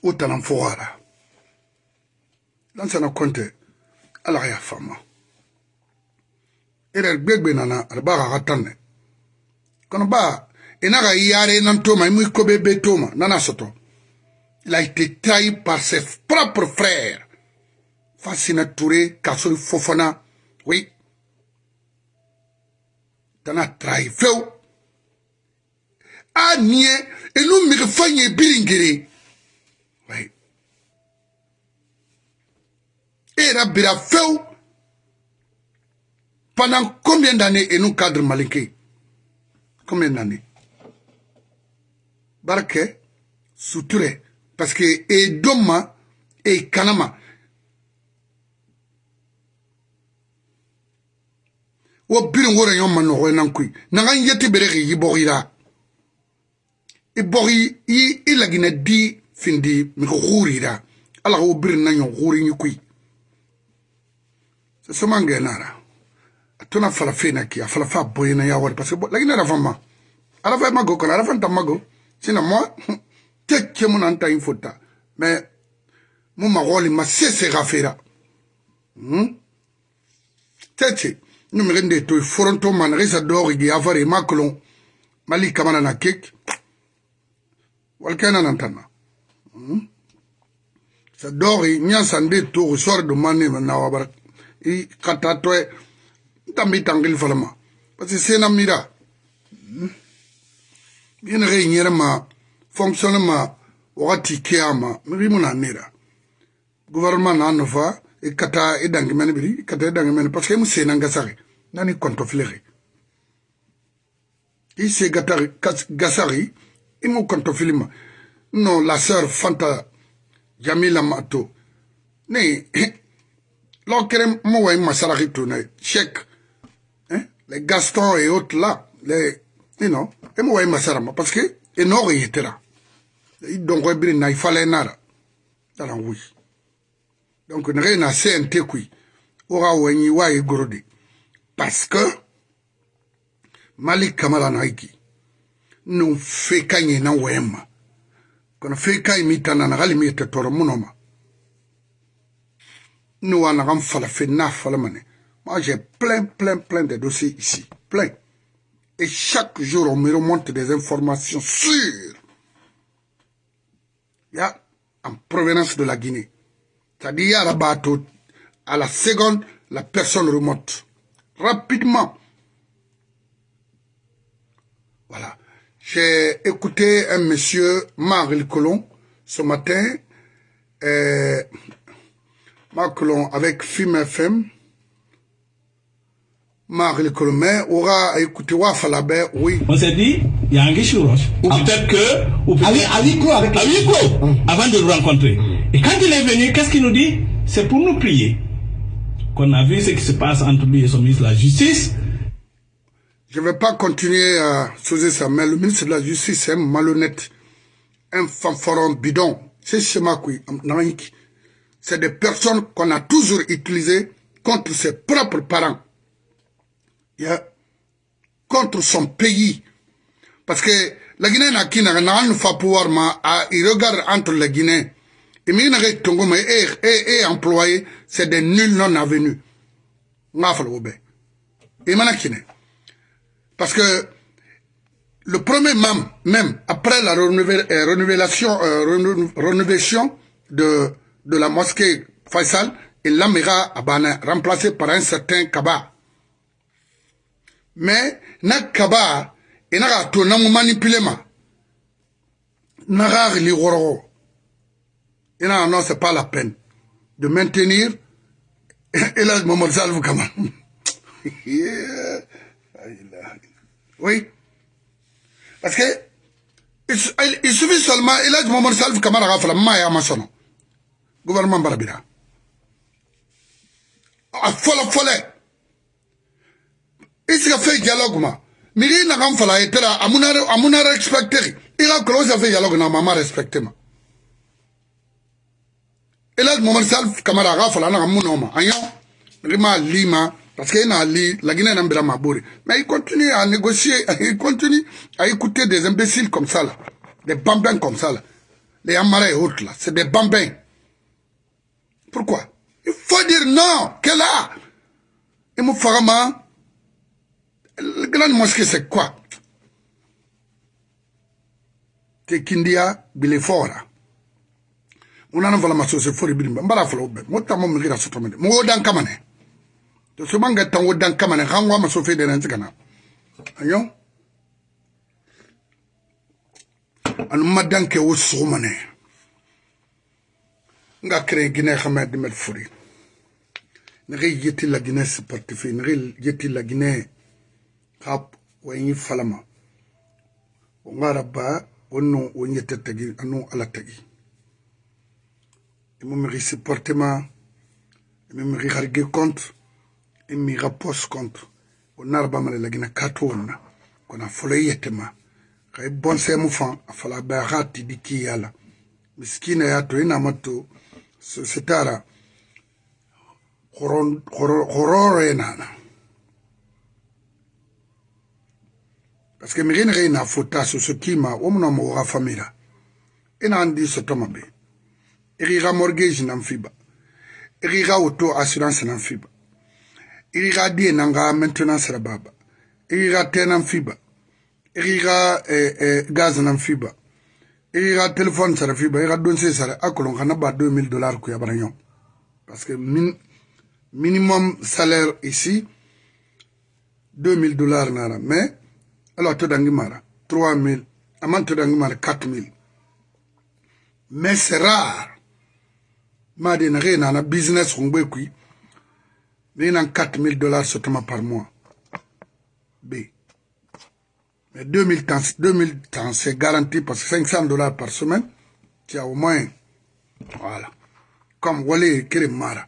o tanan fɔgɔra lansana kɔntɛ ala ka y'a faama ere gbegbe nana ada ba ka tanne kono ba ena ka yare nan toma imu e kobe be toma nana soto il a été e trahi par ses propres frères fasina touré kaso e fofana oui tana trahi few a niye enu mege fa nye biringere oui e yɛrɛ bira fewu Pendant combien d'années et nous cadre Malinké Combien d'années Barke, Souture, parce que et Doma et Kanama. Wo birin wore yon man nore nan kui. Nangan yete bereke yibori la. Ibori e yi ilagina di findi miko huri la. Ala wo birin nan yon huri nyukui. Se somange nara. tona farafina ki a farafa boyena ya wari parce que lakini arafa ma arafa mago kono arafa nta mago sina moi te ke mu nanta in fota mais mu magoli ma sese ga fera hmm tete nu mere nde to foronto man resa dori gi avare maklon mali kamana na kek walkana nantana hmm sa dori nya sande to sor do mane na wabara i katatoe tambi tangil falama pasi sena mira mina ge nyere ma fonction ma wati kiyama ma ri muna nera gouvernement na nova e kata e dangi men biri e kata e dangi men parce que mu sena sare nani konto flere i se gata gasari i e mu konto filima no la sœur fanta jamila mato ne kerem mo wa masaraki tuna cheikh les Gaston et autres là, les, you know, et moi, masarama, parce que, et non, il était là. Donc, il fallait nara. Alors, oui. Donc, on rien à CNT, qui, aura un wa et Parce que, Malik Kamala Naiki, nous fait gagner, na wema. Quand on fait gagner, mitana, n'a rien, toro, monoma. Nous, on a un falafel, n'a falamane. Moi, j'ai plein, plein, plein de dossiers ici. Plein. Et chaque jour, on me remonte des informations sûres. Il y a en provenance de la Guinée. C'est-à-dire, à la bateau, à la seconde, la personne remonte. Rapidement. Voilà. J'ai écouté un monsieur, Marc Colomb, ce matin. Euh, Marc Colomb, avec FIMFM oui. On s'est dit, il y a un guichet roche. Ah, peut-être que. Ou peut avec, avec avec Avant de le rencontrer. Et quand il est venu, qu'est-ce qu'il nous dit C'est pour nous prier. Qu'on a vu ce qui se passe entre lui et son ministre de la Justice. Je ne vais pas continuer à sauter ça, mais le ministre de la Justice est malhonnête. Un fanfaron bidon. C'est C'est des personnes qu'on a toujours utilisées contre ses propres parents contre son pays. Parce que la Guinée n'a qu'une n'a pouvoir ah, il regarde entre la Guinée et les n'a eh, eh, eh, employé c'est des nuls non avenus. N'a Et maintenant Parce que le premier membre même après la euh, euh, renouvelation, de, de la mosquée Faisal, il l'a à remplacé par un certain Kaba. Mais, na kaba e to na ma na e c'est pas la peine de maintenir oui parce que il suffit seulement elage mamadou salvu kama ma gouvernement barabira a ah, fait un dialogue ma un na Il fala etera un dialogue. respecter a fait un dialogue na maman respecter ma elle momar kamara a fala na amuna ma a lima parce qu'il a lima, la a pas mais il continue à négocier il continue à écouter des imbéciles comme ça là des bambins comme ça là les amara et autres là c'est des bambins pourquoi il faut dire non que là il me fera La grande mosquée, c'est quoi Tekindia Bilefora. unana vala masose fori birimba mbara folo be mota mo migira soto mede mo dan kamane to so manga tan wodan kamane hangwa masofe de nanti kana anyo an madan ke wo so mane nga kre gine xame de met fori ne yeti la gine sportif ne yeti la gine hap wa yin falama o ngara ba wonno o nyete tagi anu ala tagi e mo mi supportement e mo mi harge compte e mi rapos compte o nara ba mala lagina kato wonna kona folo yete ma kay e bon se mu fan afala ba hati diki yala miskina ya to ina e matto so sitara hororo enana paseke miri ni ge ina fota soso kima wo muna mogo ga famira e na an di sotoma be e gi ga mortgage nan fiba e gi ga auto assurance nan fiba e gi ga die nan ga maintenance ra baba e gi ga te nan fiba e gi ga eh, eh, gaz nan fiba e gi ga téléphone sara fiba e ga donse sara a kolon kana ba 2000 dollars ku yabara ɲɔn parce que min, minimum salaire ici 2000 dollars nara mais Alors, tu mara 3 000. Amant tu mara 4 000. Mais c'est rare. Ma de business on Mais 4 000 dollars seulement par mois. B. Mais 2000 temps, 2000 temps, c'est garanti parce que 500 dollars par semaine, tu as au moins. Voilà. Comme Wale Nous, Mara.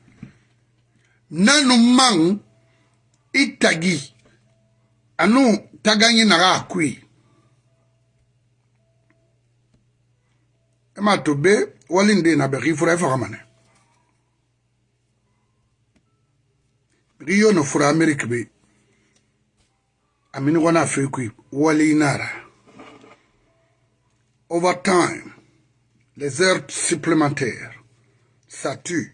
Nanoumang Itagi. nous, taganyi naga akui ema tobe wali nde na beri fura e faga mane beri yo no fura amerike be amini gona afe kui wali inara overtime les heures supplémentaires ça tue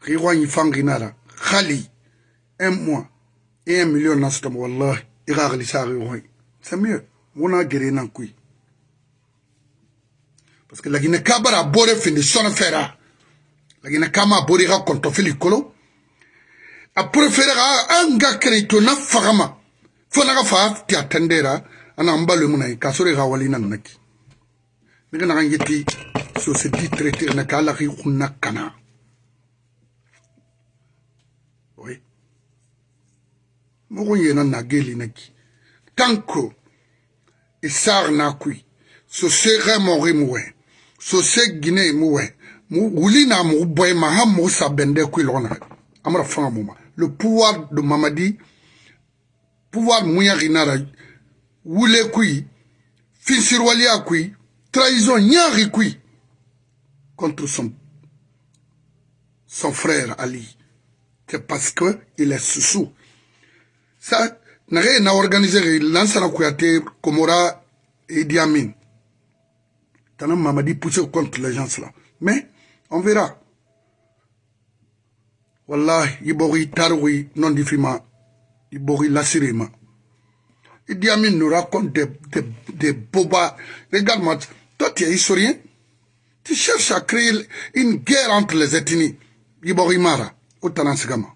ri gwanyi fangi nara khali un mois e ya million na sotama wallahi e ga galisa ge go sa mieux wona gere na kui parce que la gine kabara bore fini sona fera la gine kama bore ga konto fili kolo a préféré ga anga kreto na fagama fona ga fa ti atendera ana mbalo muna ka sore ga wali nan naki ne ga na ngeti so se dit traiter na kala ri kunna kana mogo yena nageli naki tanko isar e nakui so se ge mogi muwe so se gine muwe wuli na mogo boye ma ha mogo sa bende kui logo na amara fanga muma le pouvoir de mamadi pouvoir muyagi nara wule kui finsirwaliya kui trahison ñaagi kui contre son son frère ali c'est parce que il est sous sa nage na organise ge lansana kuyate komora idi amin tana mamadi pousser contre l'agence là mais on verra wallahi i bogi tarigi nondifima i bogi lasirima idi amin nous raconte des de, de boba regarde moi toi tu es historien tu cherches à créer une guerre entre les ethnies i bogi mara o tana sigama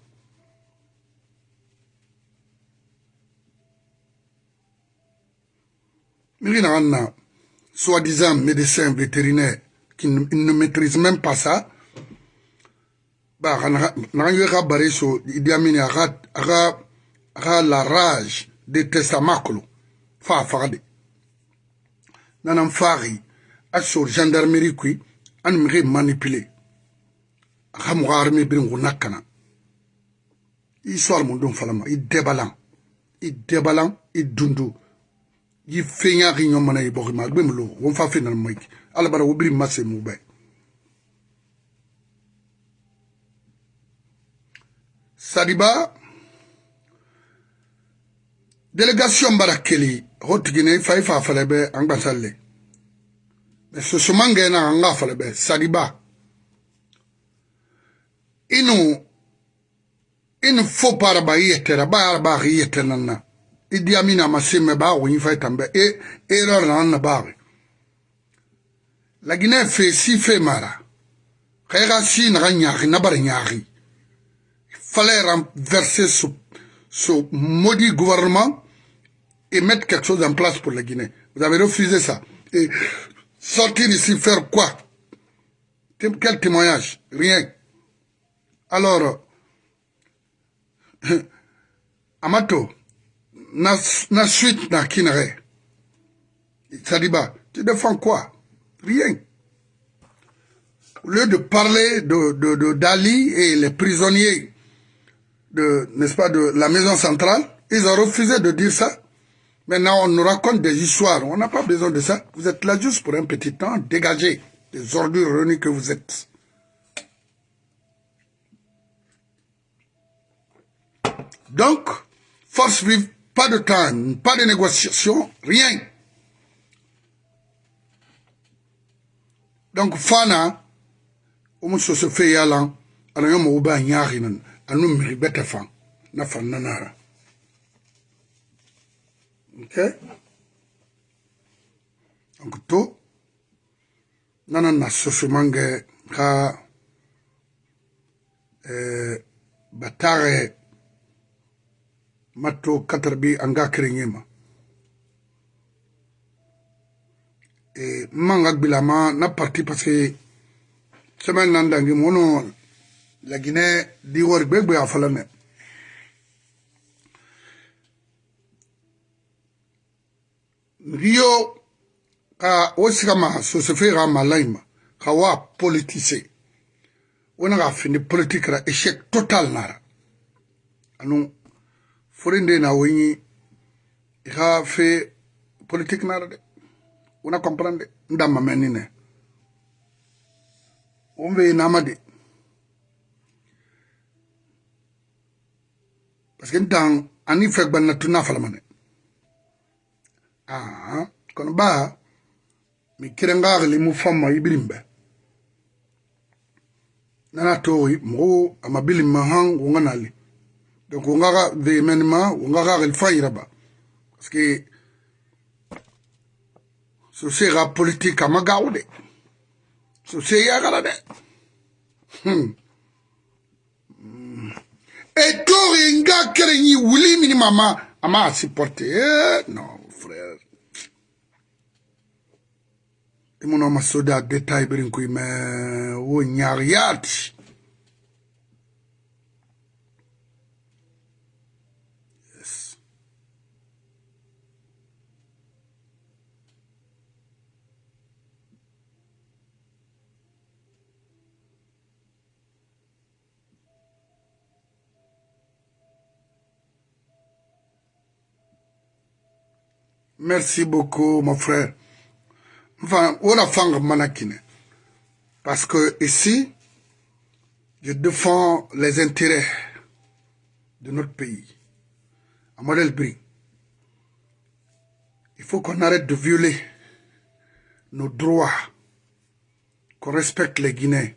miri na na soi-disant médecin vétérinaire qui ne maîtrise même pas ça ba naga yue ka bare so idi amini aga aga aga la rage de testamakolo fa faga de nana n faagi a sor gendarmerie kui ani mige manipule aga mogo arme biringu nakkana i soal mun don falama i debalan i debalan i dundu gi fenya gi nyoma na ibo ma gbe mlo won fa fe na mic ala bara wobiri mase mu ba sadiba delegation bara keli hotigine fay fa fa lebe an gbasalle mais so so mangé na an ga fa lebe sadiba inu in fo para ba yetera ba ba yetena na Idi dit à ba fait e erreur la Guinée fait si fait mara e si fallait renverser ce ce maudit gouvernement et mettre quelque chose en place pour la Guinée vous avez refusé ça et sortir ici faire quoi quel témoignage rien alors Amato na, na suite Sadiba, tu défends quoi Rien. Au lieu de parler de, Dali et les prisonniers de, n'est-ce pas, de la maison centrale, ils ont refusé de dire ça. Maintenant, on nous raconte des histoires. On n'a pas besoin de ça. Vous êtes là juste pour un petit temps. Dégagez des ordures renies que vous êtes. Donc, force vive pas de temps, pas de négociation, rien. donc fana omo soso fait yalan ana yo mo ba nyaari à fan na fan nanara Ok? donc to nana ce mange ka eh, batare matto katarbi anga kereñema e manga gbilama na parti parce que semaine nan dangi mono la guinée di wori gbegbe a falane riyo ka wo sigama sosefe ka ma layima ka wa politise wo na ka findi politique ra échec total nara anu forinde na i xa fe politique na de una comprendre ndamma menni ne on ve nama de parce que dan ani fek ban na tuna falama ne ah kono ba mi kirengagli mu famma ibirimbe nana to mo amabilima han wonganali donc wo nga xa véhémainement wo nga xa xel fa yiraba parce que so seexa politique ama gaaxu de so seeya xara de e toori nga kere ñi wuli mini mama ama supporte non frère i munoma soda détail birin kuy mais wo oh, ñaar yaati Merci beaucoup, mon frère. Enfin, on a manakine. Parce que ici, je défends les intérêts de notre pays. À Il faut qu'on arrête de violer nos droits, qu'on respecte les Guinéens,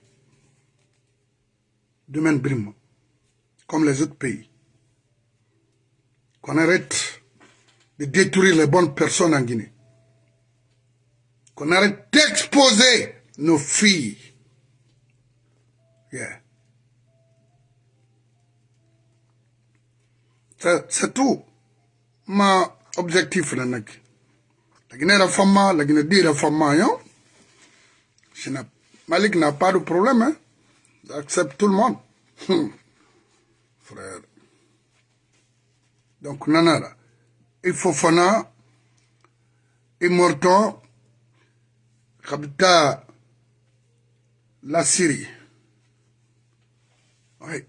de même comme les autres pays. Qu'on arrête de détruire les bonnes personnes en Guinée. Qu'on arrête d'exposer nos filles. Yeah. C'est tout. Mon objectif là nak. La Guinée réforme, la Guinée dit réforme, hein? Malik n'a pas de problème, hein? J'accepte tout le monde. Frère. Donc, nanara. ifofana e imorto e kabita la syrie oui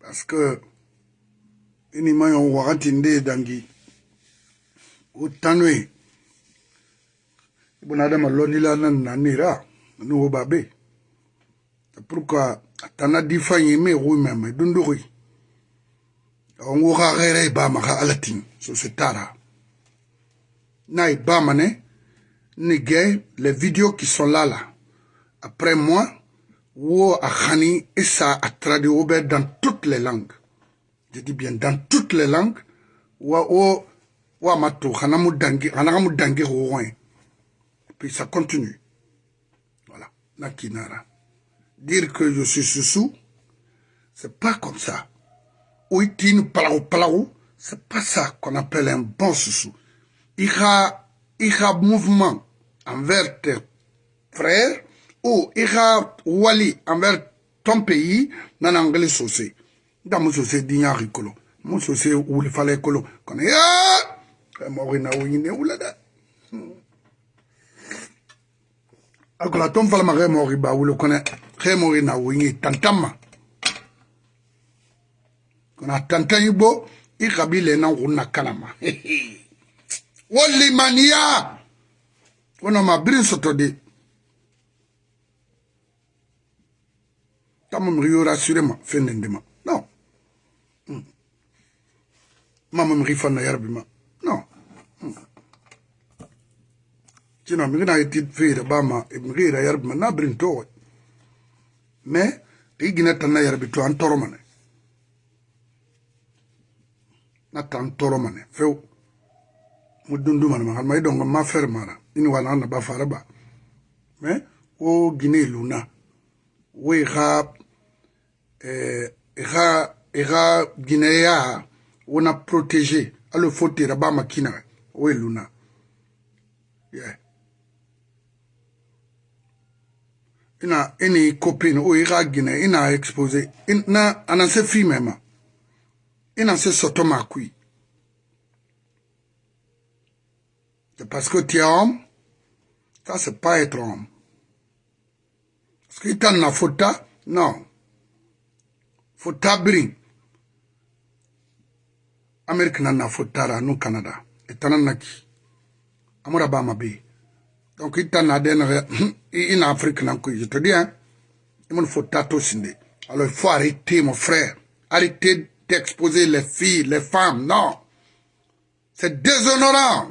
parce que ini ma yon wakati nde dangi o tanu ye i bona adama lɔnnila na nanira ni wo babe pour que a tana di fan ye me wo mɛmɛ dundogoyi onguxa xeere bah, baamaxa a latin so se tara na ibamane baamane nige les vidéos qui sont là là après moi wo a xani et ça a traduit au dans toutes les langues je dis bien dans toutes les langues wa o wa matu xana mudangi dangi xana dangi puis ça continue voilà na dire que je suis sous c'est pas comme ça oitine palau, palau, c'est pas ça qu'on appelle un bon soussou. Il y a, il y a mouvement envers tes frères, ou il y a wali envers ton pays, dans l'anglais saucé. Dans mon saucé, d'igna ricolo. Mon saucé, où il fallait colo. Qu'on est, ah! Morina ou yine ou là Akola ton falma remori ba ou le connaît, remori na ou tantama. kana tantan i bo i kabile na go nna kalama wo limaniya wo no mabirin soto de kama miri yo rassure ma fen nen dema non hmm. mama miri fanna yarbi ma non sinon hmm. miri na yeti feera bama e miri ira yarbi ma na birin towe mais i gina tanna yarbi to an toromane na kan tɔɔrɔ ma ne fewu mo dundu ma ma ma idɔn ka ma fɛrɛ ma na ini wa na na ba fara ba mɛ wo gine luna wo i ka eh, i ka i ka gineya wo na protege alo fo tera ba ma kina wo i e luna yeah. ina ini copine o i ka gine ina expose na ana se fi mɛ ma ina se soto makui c'est parce que tu es homme ça c'est pas être homme parce que tan na fota non fota biri amerika na na fotara nu canada e tana naki amura ba mabe donc i tan na de na in afrique nan ko je te dis hein il me faut tato sinde alors il faut arrêter mon frère arrêter d'exposer les filles, les femmes, non. C'est déshonorant.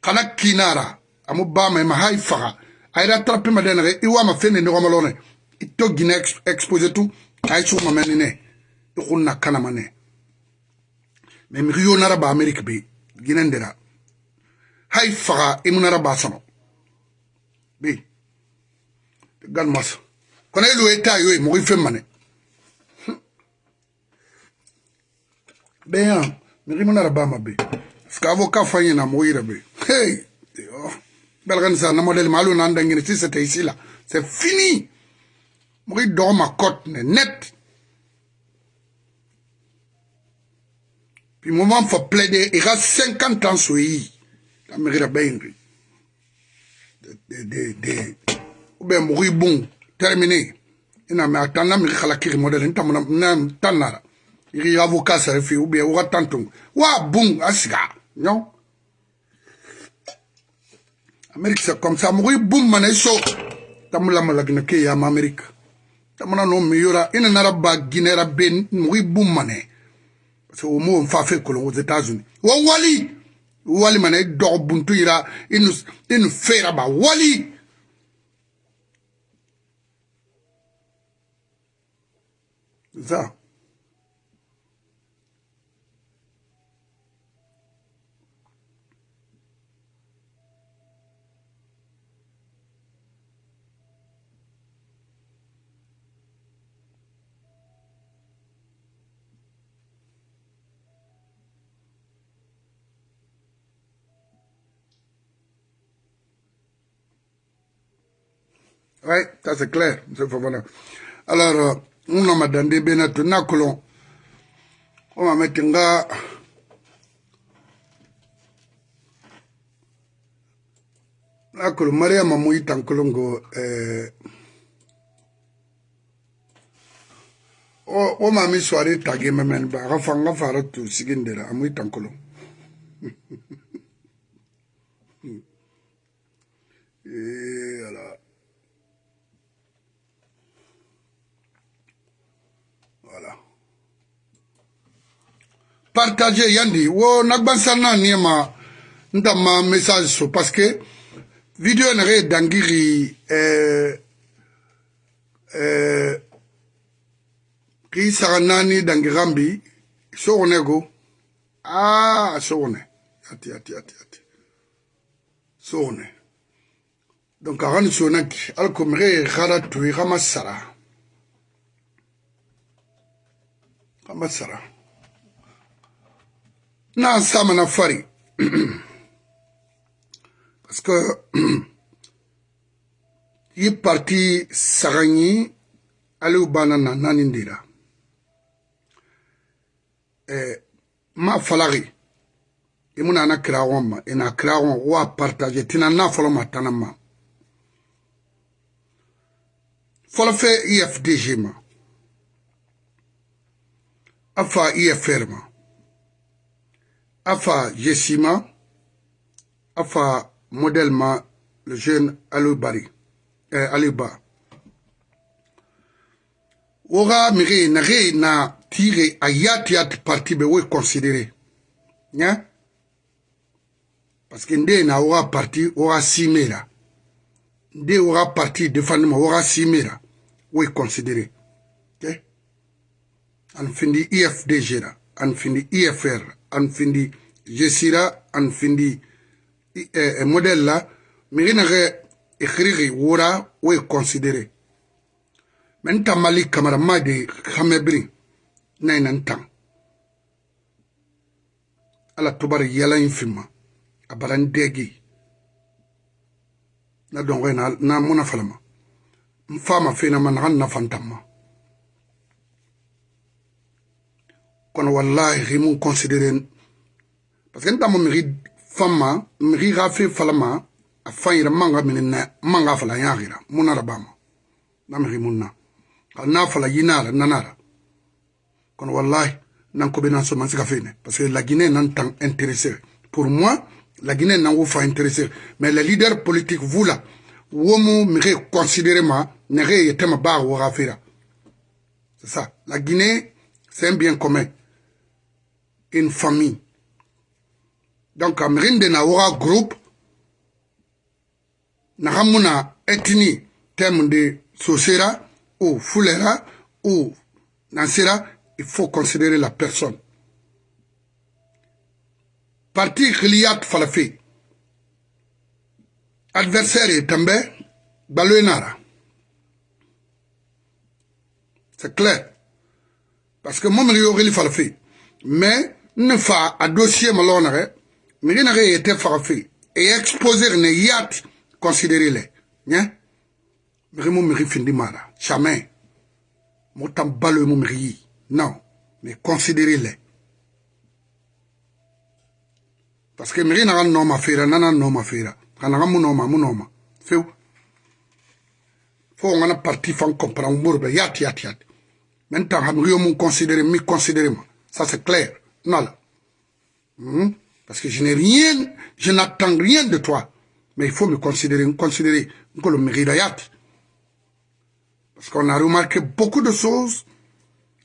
Kana kinara, amu me ma haifara, aida trappe ma denere, iwa ma fene ni romalone, ito gine exposer tout, aisu ma menine, ikuna kana mane. Mais ba naraba Amérique bi, ginendera. Haifara, imu naraba sano. gan galmas. Kana ilu eta yoy, mori femmane. ɗayan mixi mana ra bama be skavo ka fañe na mogo yira be hey belgani sa na modèle ma alu na ndangine si c'était ici là c'est fini mogo i dogo ma cote ne net puis moment fa plaide i ga cinquante ans so yi ka mixi ra ɓeyngri ou bien mogo i bung terminé ina me a tan na mixi xala kixi modèle ntamna tan nara Gye avokat sa refi oubyen, ouwa tantong. Ouwa, boum, asga. Nyon? Amerik se kom sa, mwen woy boum manen so. Tam mwen la mwen lage nake ya mwen Amerik. Tam mwen anon mi yora, inanara ba gine ra ben, mwen woy boum manen. Se oumou mfa fe kolon wos Etasouni. Ouwa wali! Wali manen, do ouboun tou yira, inous, inous fe raba. Wali! Zan? Oui, ça c'est clair, M. Fofana. Alors, euh, nous sommes dans des bénats, nous On va mettre un gars. nakolo mariama moyita nkolongo eh, o oh, oh, mami so ari tage memeni ba aga fa nga fara tu euh, sigindela amoyita nkolo e, ala partager yandi wo nagbansana ni ma ntama message so parce que video na re dangiri eh eh ki saranani dangirambi so onego ah so one ati ati ati ati so one donc aran sonak alkomre khara tuira masara masara na sama na fari parce que i parti saga ɲi aliw banna na naani dira eh, ma falagi i e muna e na kiragon ma i na kiragon wa partage tina na fɔlɔ ma tana ma fɔlɔ fɛ efdg ma a fa efr ma Afa Jessima, Afa modèlement le jeune Alubari, euh, Aluba. Ora mire na re na tire ayati at parti be we considérer. Nya? Parce que nde na ora parti ora simera. Nde ora parti défendement ora simera. We considérer. OK? An fini IFDG ra, an fini IFR an findi jesira an findi eh, eh, modèle la miri nage ikirigi wura wo e considéré mais n ta mali kamara ma de hamebiri na ina n tan ala tubari yala in finma a bara n degi na dongo na na muna falama n fama fena ma naga n nafa n tan ma kon wallahi mun considérer parce que dans mon mérite, miri ga fe falama a fayira manga min na manga fala yagira munara bama na miri munna na fala yinara nanara kon wallahi nan ko benan so man sika parce que la Guinée nan tant intéressé pour moi la Guinée n'en nan pas intéressé mais les leaders politiques vous là womu miri considérer ma nere yetema ba wa c'est ça la Guinée c'est un bien commun une famille. Donc, de Nawara groupe, Nahamuna ethnie, thème de Sosera ou Fulera ou Nansera, il faut considérer la personne. Parti Khiliyat Falafi. Adversaire est També, Baluenara. C'est clair. Parce que moi, je suis Falafi. Mais, ne fa a dossier malhonnête, mais il ye été Et exposer ne yat considérer le ne miri mo findi mara jamais non mais considéré le parce que miri na no ma fera nana no ma fera kana a no ma mon feu parti fan comprendre mo yat yat yat maintenant Je considérer mi considérer ça c'est clair Hmm? Parce que je n'ai rien, je n'attends rien de toi. Mais il faut me considérer, me considérer que le Parce qu'on a remarqué beaucoup de choses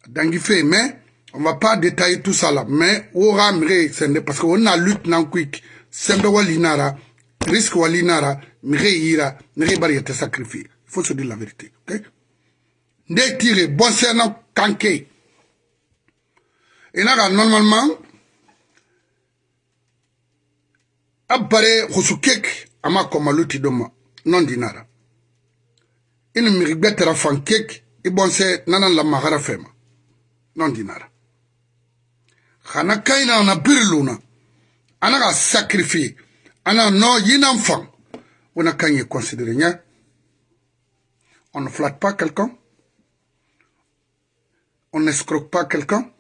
dans fait, mais on va pas détailler tout ça là. Mais aura parce qu'on a lutte dans quick. Sembe walinara, risque walinara, mire ira, mire bari était sacrifié. Il faut se dire la vérité. Ok? bon c'est kanke. Et normalement a cake ama komaluti doma non dinara. nara ibonse ne la magara fema non dinara. nara na a no on a considéré on ne flatte pas quelqu'un on n'escroque pas quelqu'un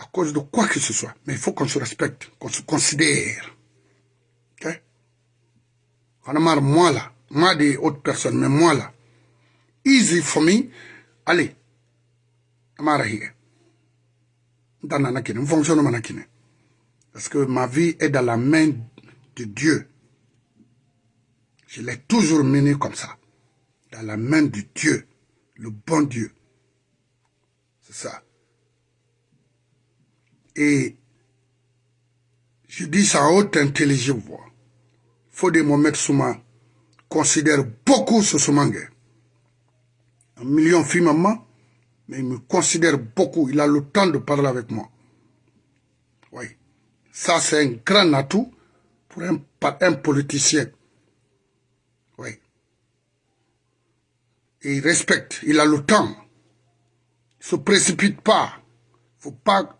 à cause de quoi que ce soit. Mais il faut qu'on se respecte, qu'on se considère. Ok On a marre, moi là, moi des autres personnes, mais moi là. Easy for me. Allez, on a dans fonctionne Parce que ma vie est dans la main de Dieu. Je l'ai toujours menée comme ça. Dans la main de Dieu. Le bon Dieu. C'est ça. Et je dis ça à haute intelligible voix. mon Mohamed Souma considère beaucoup ce Soumangue. Un million filles maman, mais il me considère beaucoup. Il a le temps de parler avec moi. Oui. Ça, c'est un grand atout pour un, un politicien. Oui. Et il respecte, il a le temps. Il ne se précipite pas. Il ne faut pas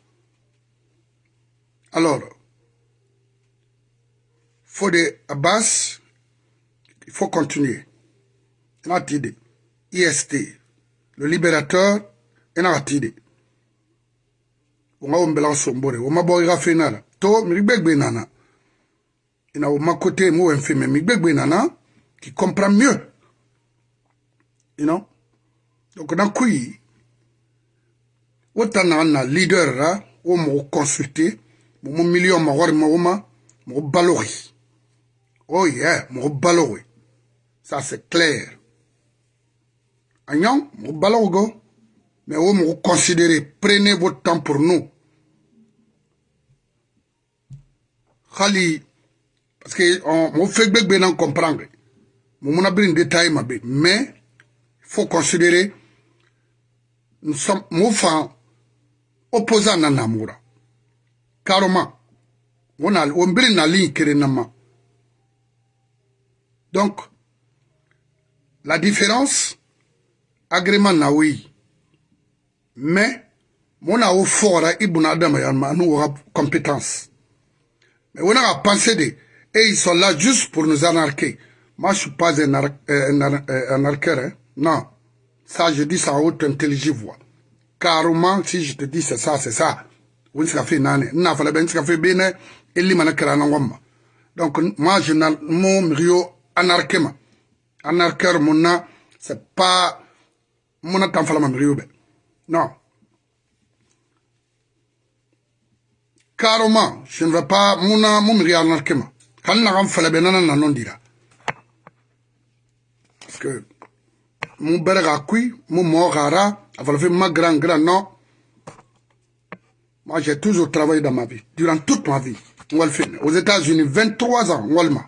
Alors, faut Abbas, il faut continuer. IST, le libérateur, il On a un bel ensemble, on a un bel ensemble, to nana ina ma côté moi en fait Il nana qui comprend mieux you know donc dans autant Il leader là au consulter mon million ma war ma mɔgɔ balo ye oh yeah mon balori ça c'est clair a mon balongo, mais vous, me considérez prenez votre temps pour nous Khali, parce que me fait gbɛgbɛ na comprendre mon munabiri détail ma bɛ mais faut considérer nous sommes mon fan opposant na namura carrément. On a, on brille Donc, la différence, agrément na oui. Mais, on a au fort, hein, Ibn Adam, nous aura compétence. Mais on a pensé de, et eh, ils sont là juste pour nous anarquer. Moi, je suis pas un, euh, euh, anarqueur, hein. non. Ça, je dis ça à haute intelligence voix. Carrément, si je te dis c'est ça, c'est ça. o n se ka foyi naani n'a fɔla bɛ n se ka foyi bɛ ne eli mana kɛra an ma donc moi je n'ai mon milieu anarché ma anarchère mon na c'est pas mon na tan fɔla ma milieu bɛ non carrément je ne vais pas mon na mon milieu anarché ma hali na ka n fɔla bɛ nana na non dira parce que mon bɛrɛ ka kui mon mɔɔ ka ra a fɔla fɛn ma grand grand non Moi, j'ai toujours travaillé dans ma vie, durant toute ma vie. Aux États-Unis, 23 ans, Walma,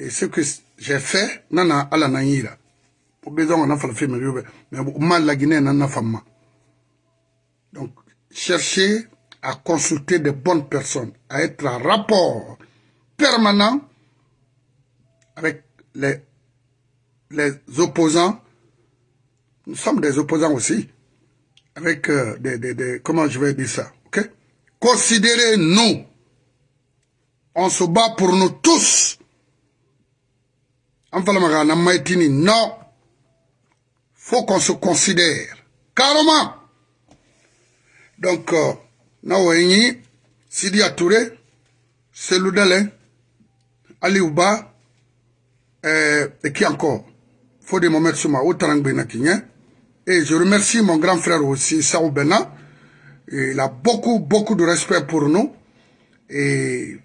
Et ce que j'ai fait, nana la Au besoin, on a fait le mais mal la Guinée, nana femme. Donc, chercher à consulter de bonnes personnes, à être en rapport permanent avec les opposants. Nous sommes des opposants aussi avec euh, des, des, Comment je vais dire ça Ok Considérez-nous. On se bat pour nous tous. Non. faut qu'on se considère. Carrément. Donc, euh, Sidi Atouré, Selou Ali Ouba, euh, et qui encore Faut des moments sur ma haute et je remercie mon grand frère aussi, Sao Bena. Il a beaucoup, beaucoup de respect pour nous. Et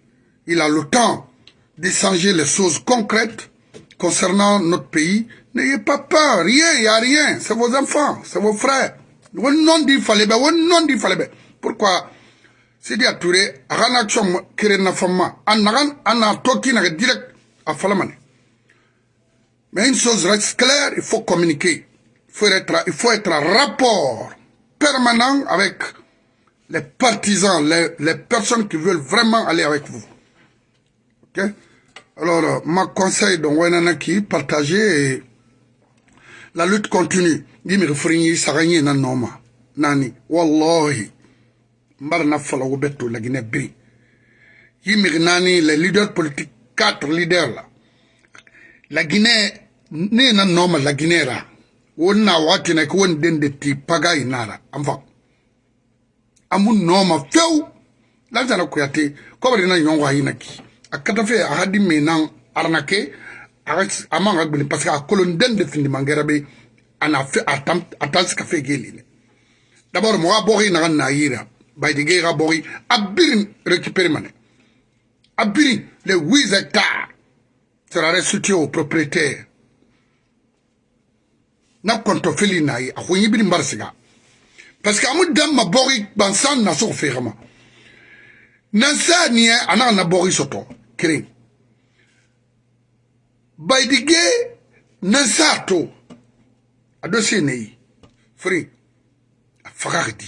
il a le temps d'échanger les choses concrètes concernant notre pays. N'ayez pas peur, rien, il n'y a rien. C'est vos enfants, c'est vos frères. dit Pourquoi Touré, Rana Chom Kirena Fama, direct à Falamane. Mais une chose reste claire, il faut communiquer. Il faut être, il faut être en rapport permanent avec les partisans, les, les, personnes qui veulent vraiment aller avec vous. Ok Alors, euh, mon conseil de Wenanaki, partagez la lutte continue. Dimi refrini saranye na Nani, wallahi. Mbar na fala la Guinée bri. Yimi nani, les leaders politiques, quatre leaders là. La Guinée, n'est na la Guinée là. won na wati na won den de ti paga inara amfa amu noma few lanta na kuyate ko bari na yongo ayina ki akata fe ahadi menan arnake amanga gbini parce que a kolon den de findi mangera be ana fe atam atansi ka fe gelile d'abord mo ga bori na na yira baydi ge ga bori abirin récupérer mané abirin les 8 hectares sera restitué aux propriétaires na kɔntɔfeli na ye a ko ɲibiri mari siga parce que amu dan ma bɔgi gbansan na sɔgɔ fɛgɛma nan sɛ nin ye a n'a na bɔgi sɔtɔ kelen bayidige nan sɛ a to a dɔ se ne ye fere a faga ka di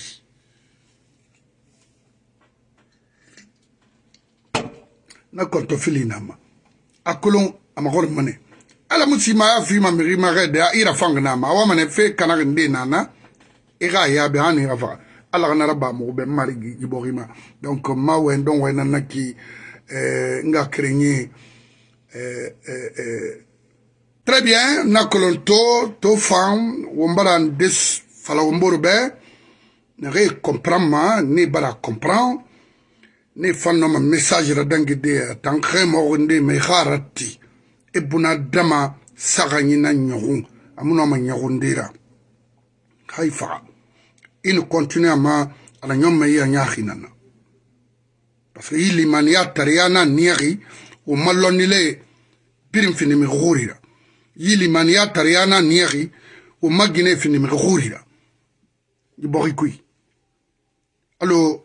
na kɔntɔfeli na ma a kolon a magɔrɔ mane ala mutsima ya vima mirima rede a ira fang nama awamane fe kanari nde nana ira e yabe ani ira faga ala kana ra bamogo be mari giborima donc ma wen don wen nana ki eh, nga craigné eh, eh, eh. très bien na to to fam wombara ndes fala womboro be ne re comprend ma ne bara comprend ne fanno ma message ra dangi de eh, tankre mo nde me kharati ebuna dama na nyohu amuna ma nyohu ndira haifa in continue ma ala nyoma ya nyahinana parce que ili mani ya tariana niyahi umalonile pirim fini mi ghurira ili mani tariana niyahi umagine fini mi ghurira borikui allo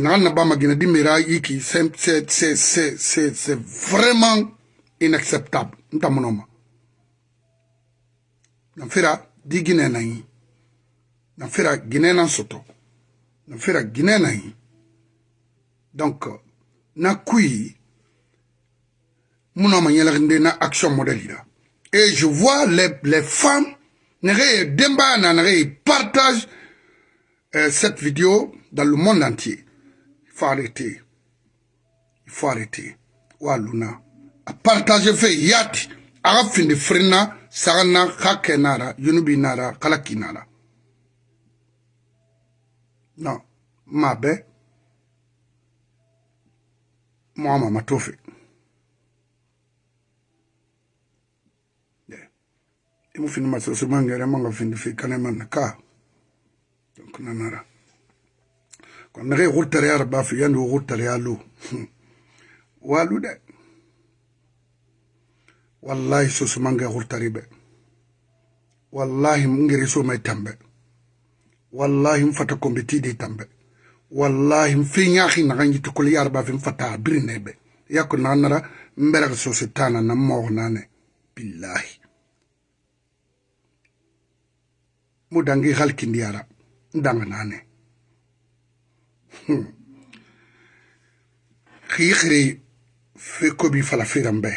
nagal na bama gina e, e, dimera yiki c'est c'est c'est c'est c'est vraiment inacceptable nta mun ma na fera di guinée na yi na fera guinée na soto na fera guinée na yi donc na kui mun ma yɛlɛginde na action model yira et je vois les, les femmes nege ye denbaya na nege ye partage euh, cette vidéo dans le monde entier il faut arrêter il faut arrêter wa luna partage fe yati aga findi firina saga na ka kɛ nara yunubi nara kala ki nara no ma bɛ moama ma to fe imu fini masoso mangere manga findi fi kane man ka donc nanara kon nege xurtare ya raba fi yandi wo xurtare ya lu walu de wallahi sosumange hurtariɓe wallahi ngeri somay tambe wallahi mfata kombe tiɗi tambe wallahi mfiñahi naxa ñiti kol yarɓafe mfata birineɓe yakko naxa nara mberaka sosu tana na mooxo nane billahi mudangi halkindiyara ndanga nane xiixiri hmm. fe kobi fala firan bee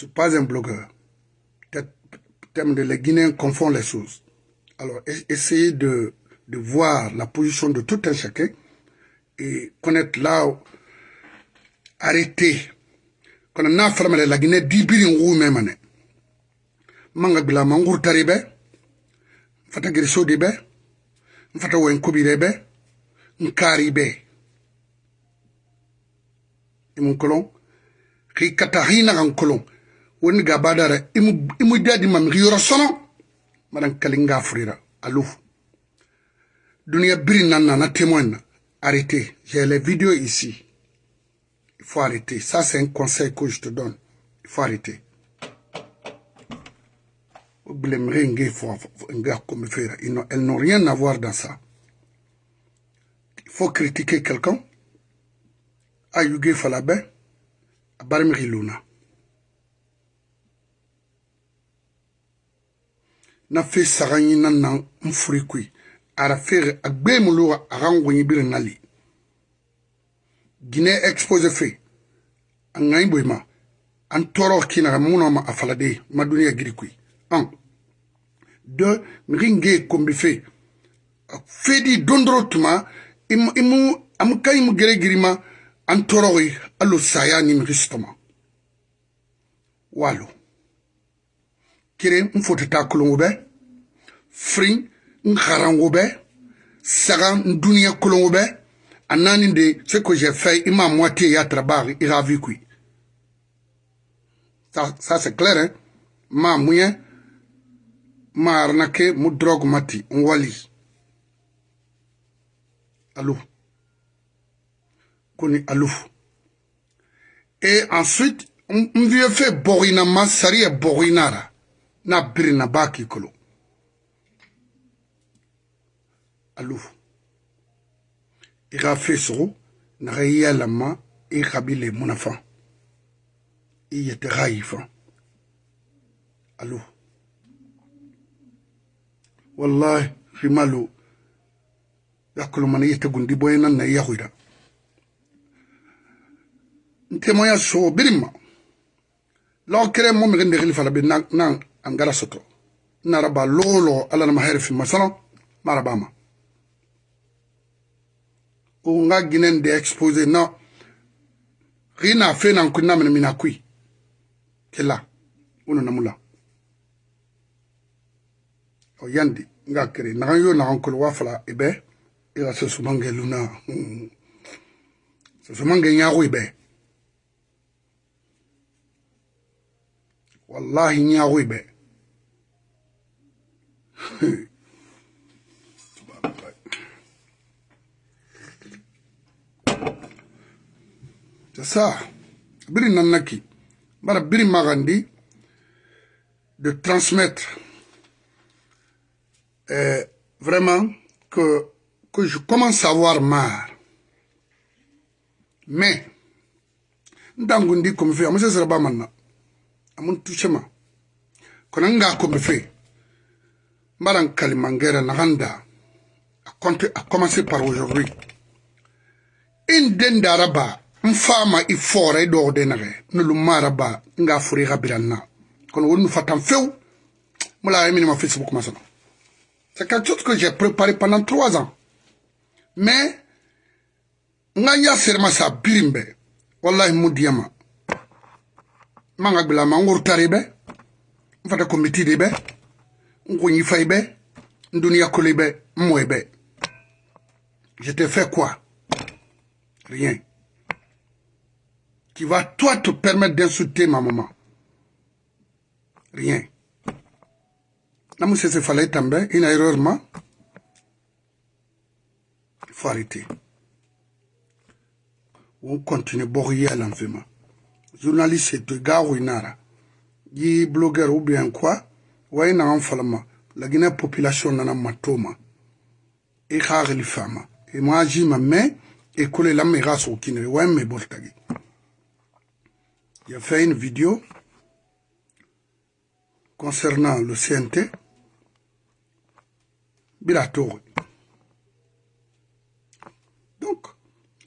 Je suis pas un blogueur. Terme de les Guinéens confond les choses. Alors, essayez de, voir la position de tout un chacun et connaître là, arrêter. Quand on a fermé la Guinée, 10 billions ou même. Manga bila mangour taribe, fata giriso dibe, fata wen kubirebe, nkaribe. Et mon colon, qui katahina en colon woni ga badara imu imu jadi mam yoro sono manan kalinga furira alouf dunia biri nana na témoin arrêtez j'ai les vidéos ici il faut arrêter ça c'est un conseil que je te donne il faut arrêter elles n'ont rien à voir dans ça. Il faut critiquer quelqu'un. Ayugé Falabé, Barmiri Luna. na fe saganyi na na mfurikwi ara fere agbe muluwa agangwenyi bire nali gine expose fe anganyi boima an tɔɔrɔ kinaga muna ma a falade ma duniya giri koyi an de mixin ge kombi fe fedi don dɔrɔ tuma imu amu ka imu gere girima an tɔɔrɔ ye alo saya ni mixi sitɔma walo kere n fotota kolongo bɛ firi n harango bɛ saga n duniɲa kolongo bɛ a naani de ce que j'ai fait i ma moitié ya trabar i ka vie kui ça, ça c'est clair hein? ma muɲɛ ma arnaqué mu drogue mati n wali allo koni allo et ensuite n vieux fait borina ma sari ye borinara n'a birinna b'a k'i kolo alu i k'a fe sogo naga i y'a lama i kabi le munafa i yete k'a y'i fan alu wallahi fimalu yakolomana i yete gundi boyenan na i yahuira ntemoya so birima law kere mo mege ndegili fala be na an gara soto ina raba lolo ala na mahayar fi masano maraba ma o nga ginen de expose na rina fe na kunna min mina kui kila uno na mula o yandi nga kere na yo na onkol wa fala ibe ila e so sumange luna hmm. so sumange nyago ibe wallahi ñaaxuy ɓe c'est ça biri nannaki bara biri magandi de transmettre eh, vraiment que que je commence à avoir marre mais ndangundi comme fi amase sera ba manna amun tushema konanga kongefe maran kalimangera naganda a compte a commencé par aujourd'hui in den daraba mfama ifore do i dogde nage nulu maraba nga furi gabiranna kon wonu fatan few mula yemi ma facebook masana c'est quelque chose que j'ai préparé pendant trois ans mais nga nya serma sa birimbe wallahi mudiyama manga gbila ma ngur tari be nfata komiti di be nkunyi fay be nduniya koli be mmoy be je te fais quoi rien qui va toi te permettre d'insulter ma maman rien namu sese falay tambe ina erreur ma faut arrêter on continue bourrier à l'enfermement journaliste de Winara, qui blogueur ou bien quoi, ouais na enfalma, la Guinée population nana matoma, et rare les femmes, et moi j'y ma main, et coller la mera au kinere, ouais mais boltagi. Il a fait une vidéo concernant le CNT, Bilator. Donc,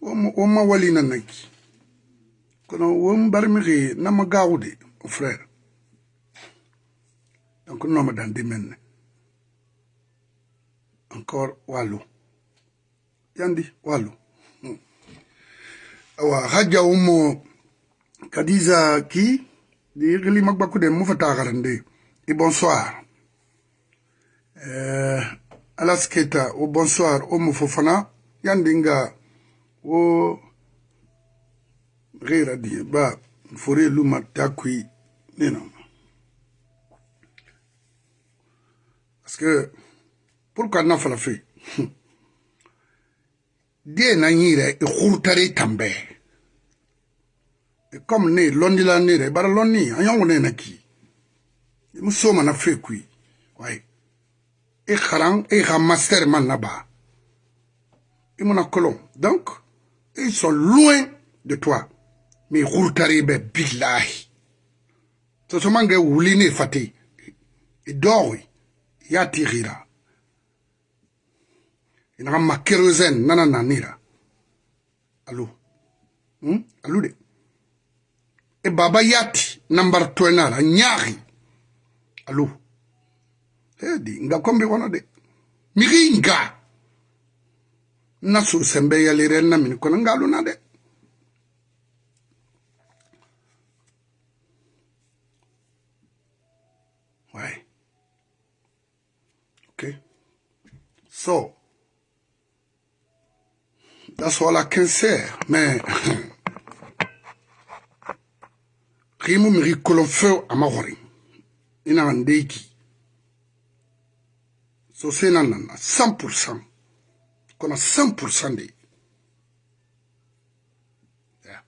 on m'a wali nanaki kono frère donc nooma dan di encore wàllu yandi wàllu hmm. awa hajja kadiza ki di xili mag de mu fa bonsoir euh, alas oh, bonsoir homo oh, fofana yandi nga oh, reira die ba fore luma takui nina parce que pourquoi na fala fe die na nyire e khurtare tambe Et comme ne londi la nire bara loni anyongo ne na ki e musoma na fe kui wai e kharan e kha master man na ba et mon colon donc ils sont loin de toi mi hurtari be billahi so so mange wuli ne e idowi ya tigira ina ma kerosene nana nanira allo hmm? alu de e baba yati nambar tuenara nyari alu edi nga kombi wono de miringa nasu sembe yalire na min kono ngaluna de So, that's all I can say. Mais, rimu miri kolonfeu amahori. Ina andeki. So se na na na 100%. Kona 100% de. Yeah.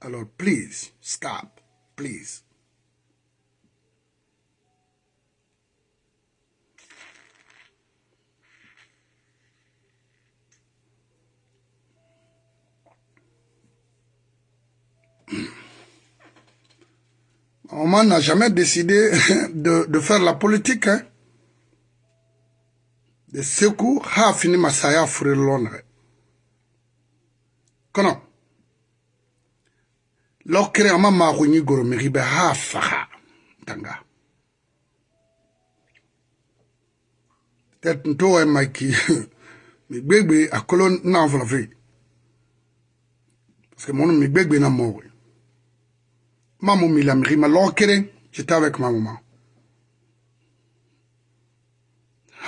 Alors please stop, please. Maman n'a jamais décidé de, de, faire la politique. Hein. De coup, a fini ma Masaya Furilonre. Hein. Kono. Lokere ama maruni goromiribe ha faha. Tanga. Tête ntoe maiki. Mi bébé a colonne n'a Parce que mon mi bébé n'a mort. Maman Milamri, ma lokere, j'étais avec ma maman.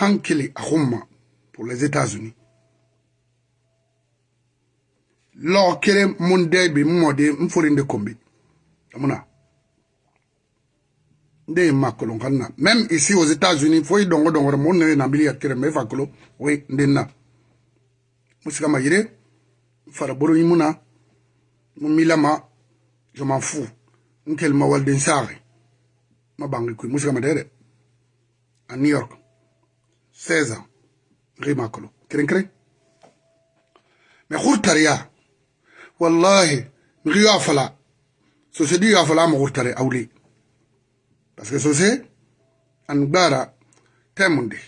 Hankele Aroma pour les États-Unis. Lokere Mondebe Mode Mforinde Kombi. Amuna. Nde makolon kanna. Même ici aux États-Unis, faut y dongo dongo mon ne na bili yakere me fakolo. Oui, ndenna. Musika mayire. Faraboro imuna. Mumilama. Je m'en fous. nkel ma walden saare ma bangi kuy musika ma dede a new york 16 ans rima kolo kren kren me khurtar ya wallahi ngi yo afala so di yo afala ma khurtare awli parce que so se an gbara temunde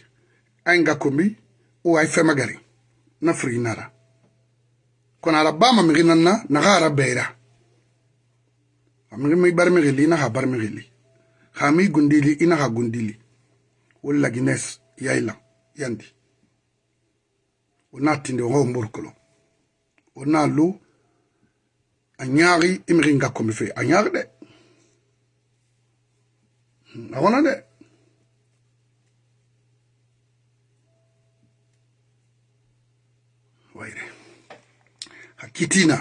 ay nga komi o ay fema gari na frinara kona rabama mi ginanna na gara beira amimi barmixili i naxa barmixili xami gundili i naxa gundili wo lagines yayla yandi wo na tindi wo xo mborkolo wo na lu hmm, a ñaaxi i mixi ngakkomi fe a ñaaxi de a xona de wayre xa kitina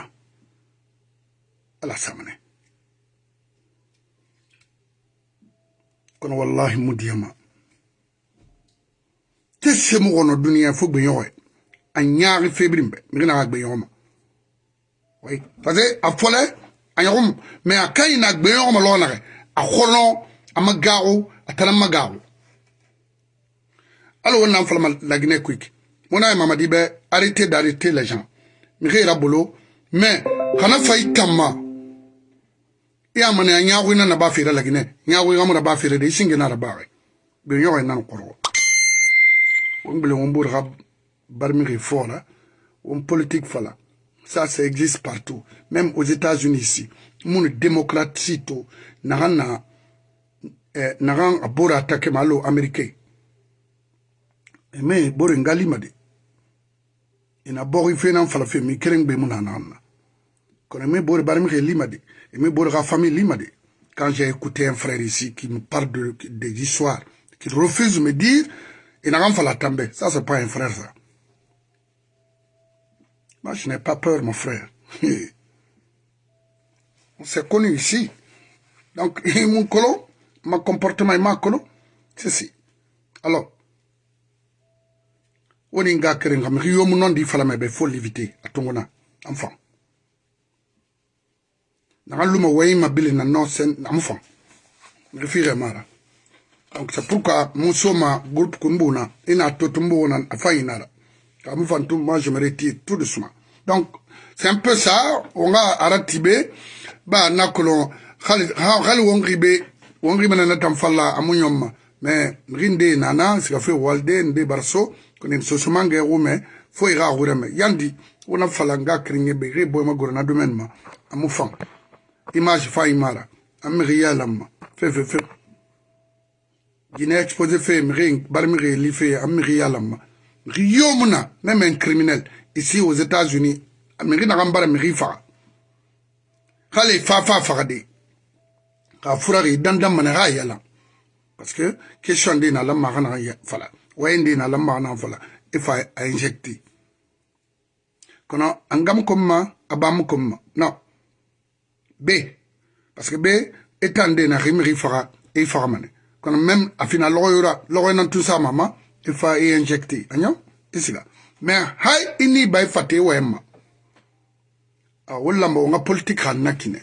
ala samane كن والله مديما تسمو غنو الدنيا فوق بن يوي أن يعرف في بن مغنى غاك بن يوما وي فزي أفولي أن يغم ما كاين غاك بن يوما لونا أخونو أما غاو أتلما غاو ألو أنا فلما لاجني كويك مونا يا ماما ديبي أريتي داريتي لجان مغير بولو مي خنا فايت تما ya mana ya nyaago ina na ba fere lagine nyaago ga mura ba fere de isinge na ba we be nyago ina nkoro wombele wombur ga barmi ge fora on politique fala ça ça existe partout même aux États-Unis ici mun démocrate sito na na eh, na ga abora attaquer malo américain mais bore ngalima de ina bori fena fala fe mi kereng be mun na na kono me bore barmi ge lima de Et mes famille quand j'ai écouté un frère ici qui me parle de, histoires qui refuse de me dire, il n'a la tomber. Ça, c'est pas un frère, ça. Moi, je n'ai pas peur, mon frère. On s'est connu ici. Donc, mon mon comportement ma colo. C'est si. Alors, on un qui il faut l'éviter à enfant. nanga luma wayima bili na no sen namu fan refire mara donc c'est pourquoi mon soma groupe kunbuna ina totumbuna afayinara kamu fan tout moi je me retire tout doucement donc c'est un peu ça on a aratibe ba nakolon khali khali wongribe wongribe na natam falla amunyoma mais rinde nana sika fe walde nde barso konen sosumange rume fo ira rureme yandi wona fala nga kringe be re boyma gorna domaine ma amu fan image faimara amiri yalama Fe fe guinée exposé fe miri barmiri li fe amiri yalama même un criminel ici aux États-Unis Amirina na gambara fa fa fa fa de ka dandam mana yala parce que question d'ina na lamma kana fala wayndi na lamma kana fala ifa injecti kono angam komma abam non b parce que b e tan de na ximixi faxa i faxamane kono même a fina loxoyura loxoynan tusamama i fa i injecte a ñaw i siga mais hay i ni bay fate wayen ma ah, oh a wo lamba wonga politique xa na kine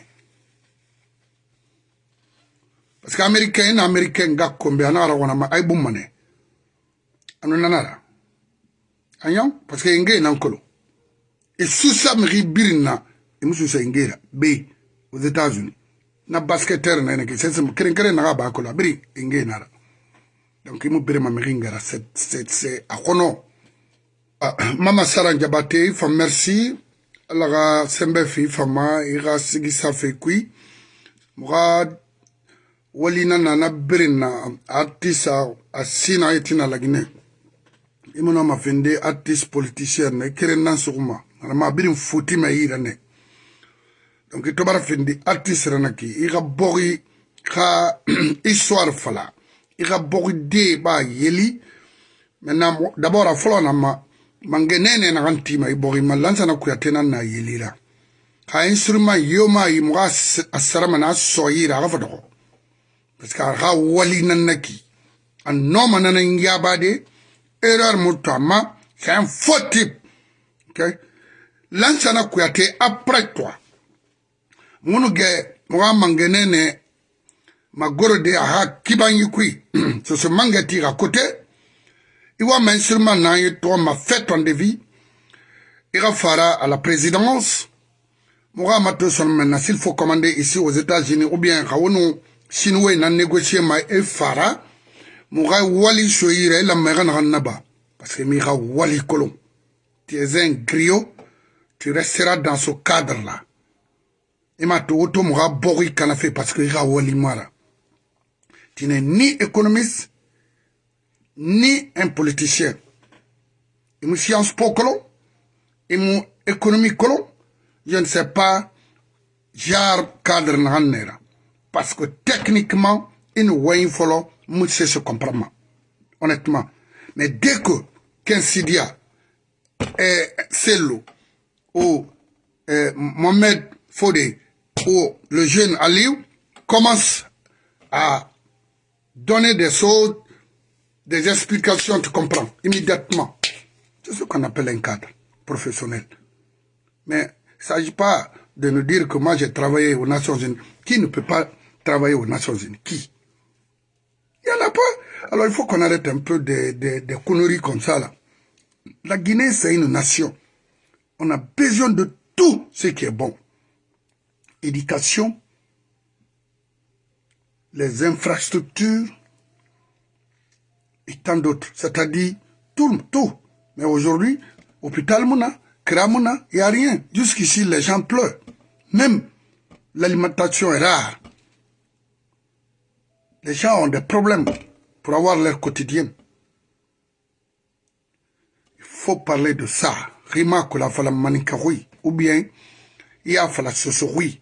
parce que américain i na américain ga kombe a naxara xonama ay bummane anu nanara a ñaw parce que i ngeye nan kolo e susa mixi birin na i mususa i ngeyra bey aux États-Unis na basketteur na ene ke sese keren keren na ba ko la bri nge na ra donc imu bere ma meringa ra set set se akono mama sara njabate fa merci ala ga sembe fi fama i ga sigi safe kui muga walina nana birin na artisa a sina i tina lagine i mana ma fende artiste politicien ne keren nan suguma ana ma birin futi ma yira ne donc i tobara findi artiste ranaki i ga bogi ga histoire fala i ga bogi de ba yeli maintenant d'abord a fɔlɔ na ma mange nene na kan tima i bogi ma lansana kuyate na na yelira ka instrument yoma yi mo ga asarama na so yira ga fadoko parce que ga wali nan naki an noma na nan ya ba de erreur mutama c'est un faux type ok lansana kuyate après toi munuge ge mangenene de aha kibanyi kui soso mange ti ga kote iwa wa men seulement n'an ma fête en de vie, ira fara à la présidence muga ma to s'il faut commander ici aux États-Unis ou bien ka wonu na négocier ma e fara muga wali soire la i lamɛ naba parce que mi wali kolon tu es un griot tu resteras dans ce cadre là i e m'a to o to mɔgɔ bɔgɔ i kalafe parce que i e ka wali mara tine ni économiste ni un politicien i e mu science po kolo i mu économie kolo je ne sais pas genre cadre nagan nera parce que techniquement i ni wayin fɔlɔ mu se se comprendre ma honnêtement mais dès que kensidia eh, sello ou eh, mohamed faut que le jeune Aliou commence à donner des choses, des explications, tu comprends, immédiatement. C'est ce qu'on appelle un cadre professionnel. Mais il ne s'agit pas de nous dire que moi j'ai travaillé aux Nations Unies. Qui ne peut pas travailler aux Nations Unies Qui Il n'y en a pas. Alors il faut qu'on arrête un peu des, des, conneries comme ça. Là. La Guinée, c'est une nation. On a besoin de tout ce qui est bon éducation, les infrastructures et tant d'autres. C'est-à-dire tout, tout. Mais aujourd'hui, hôpital Mouna, il n'y a rien. Jusqu'ici, les gens pleurent. Même l'alimentation est rare. Les gens ont des problèmes pour avoir leur quotidien. Il faut parler de ça. Rima la Fala oui. Ou bien, il y a Fala oui.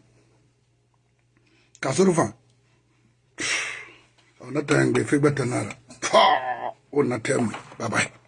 Ka sɔrɔ fan. Ona tayangbe figba tanara. Pa! Ona Bye bye.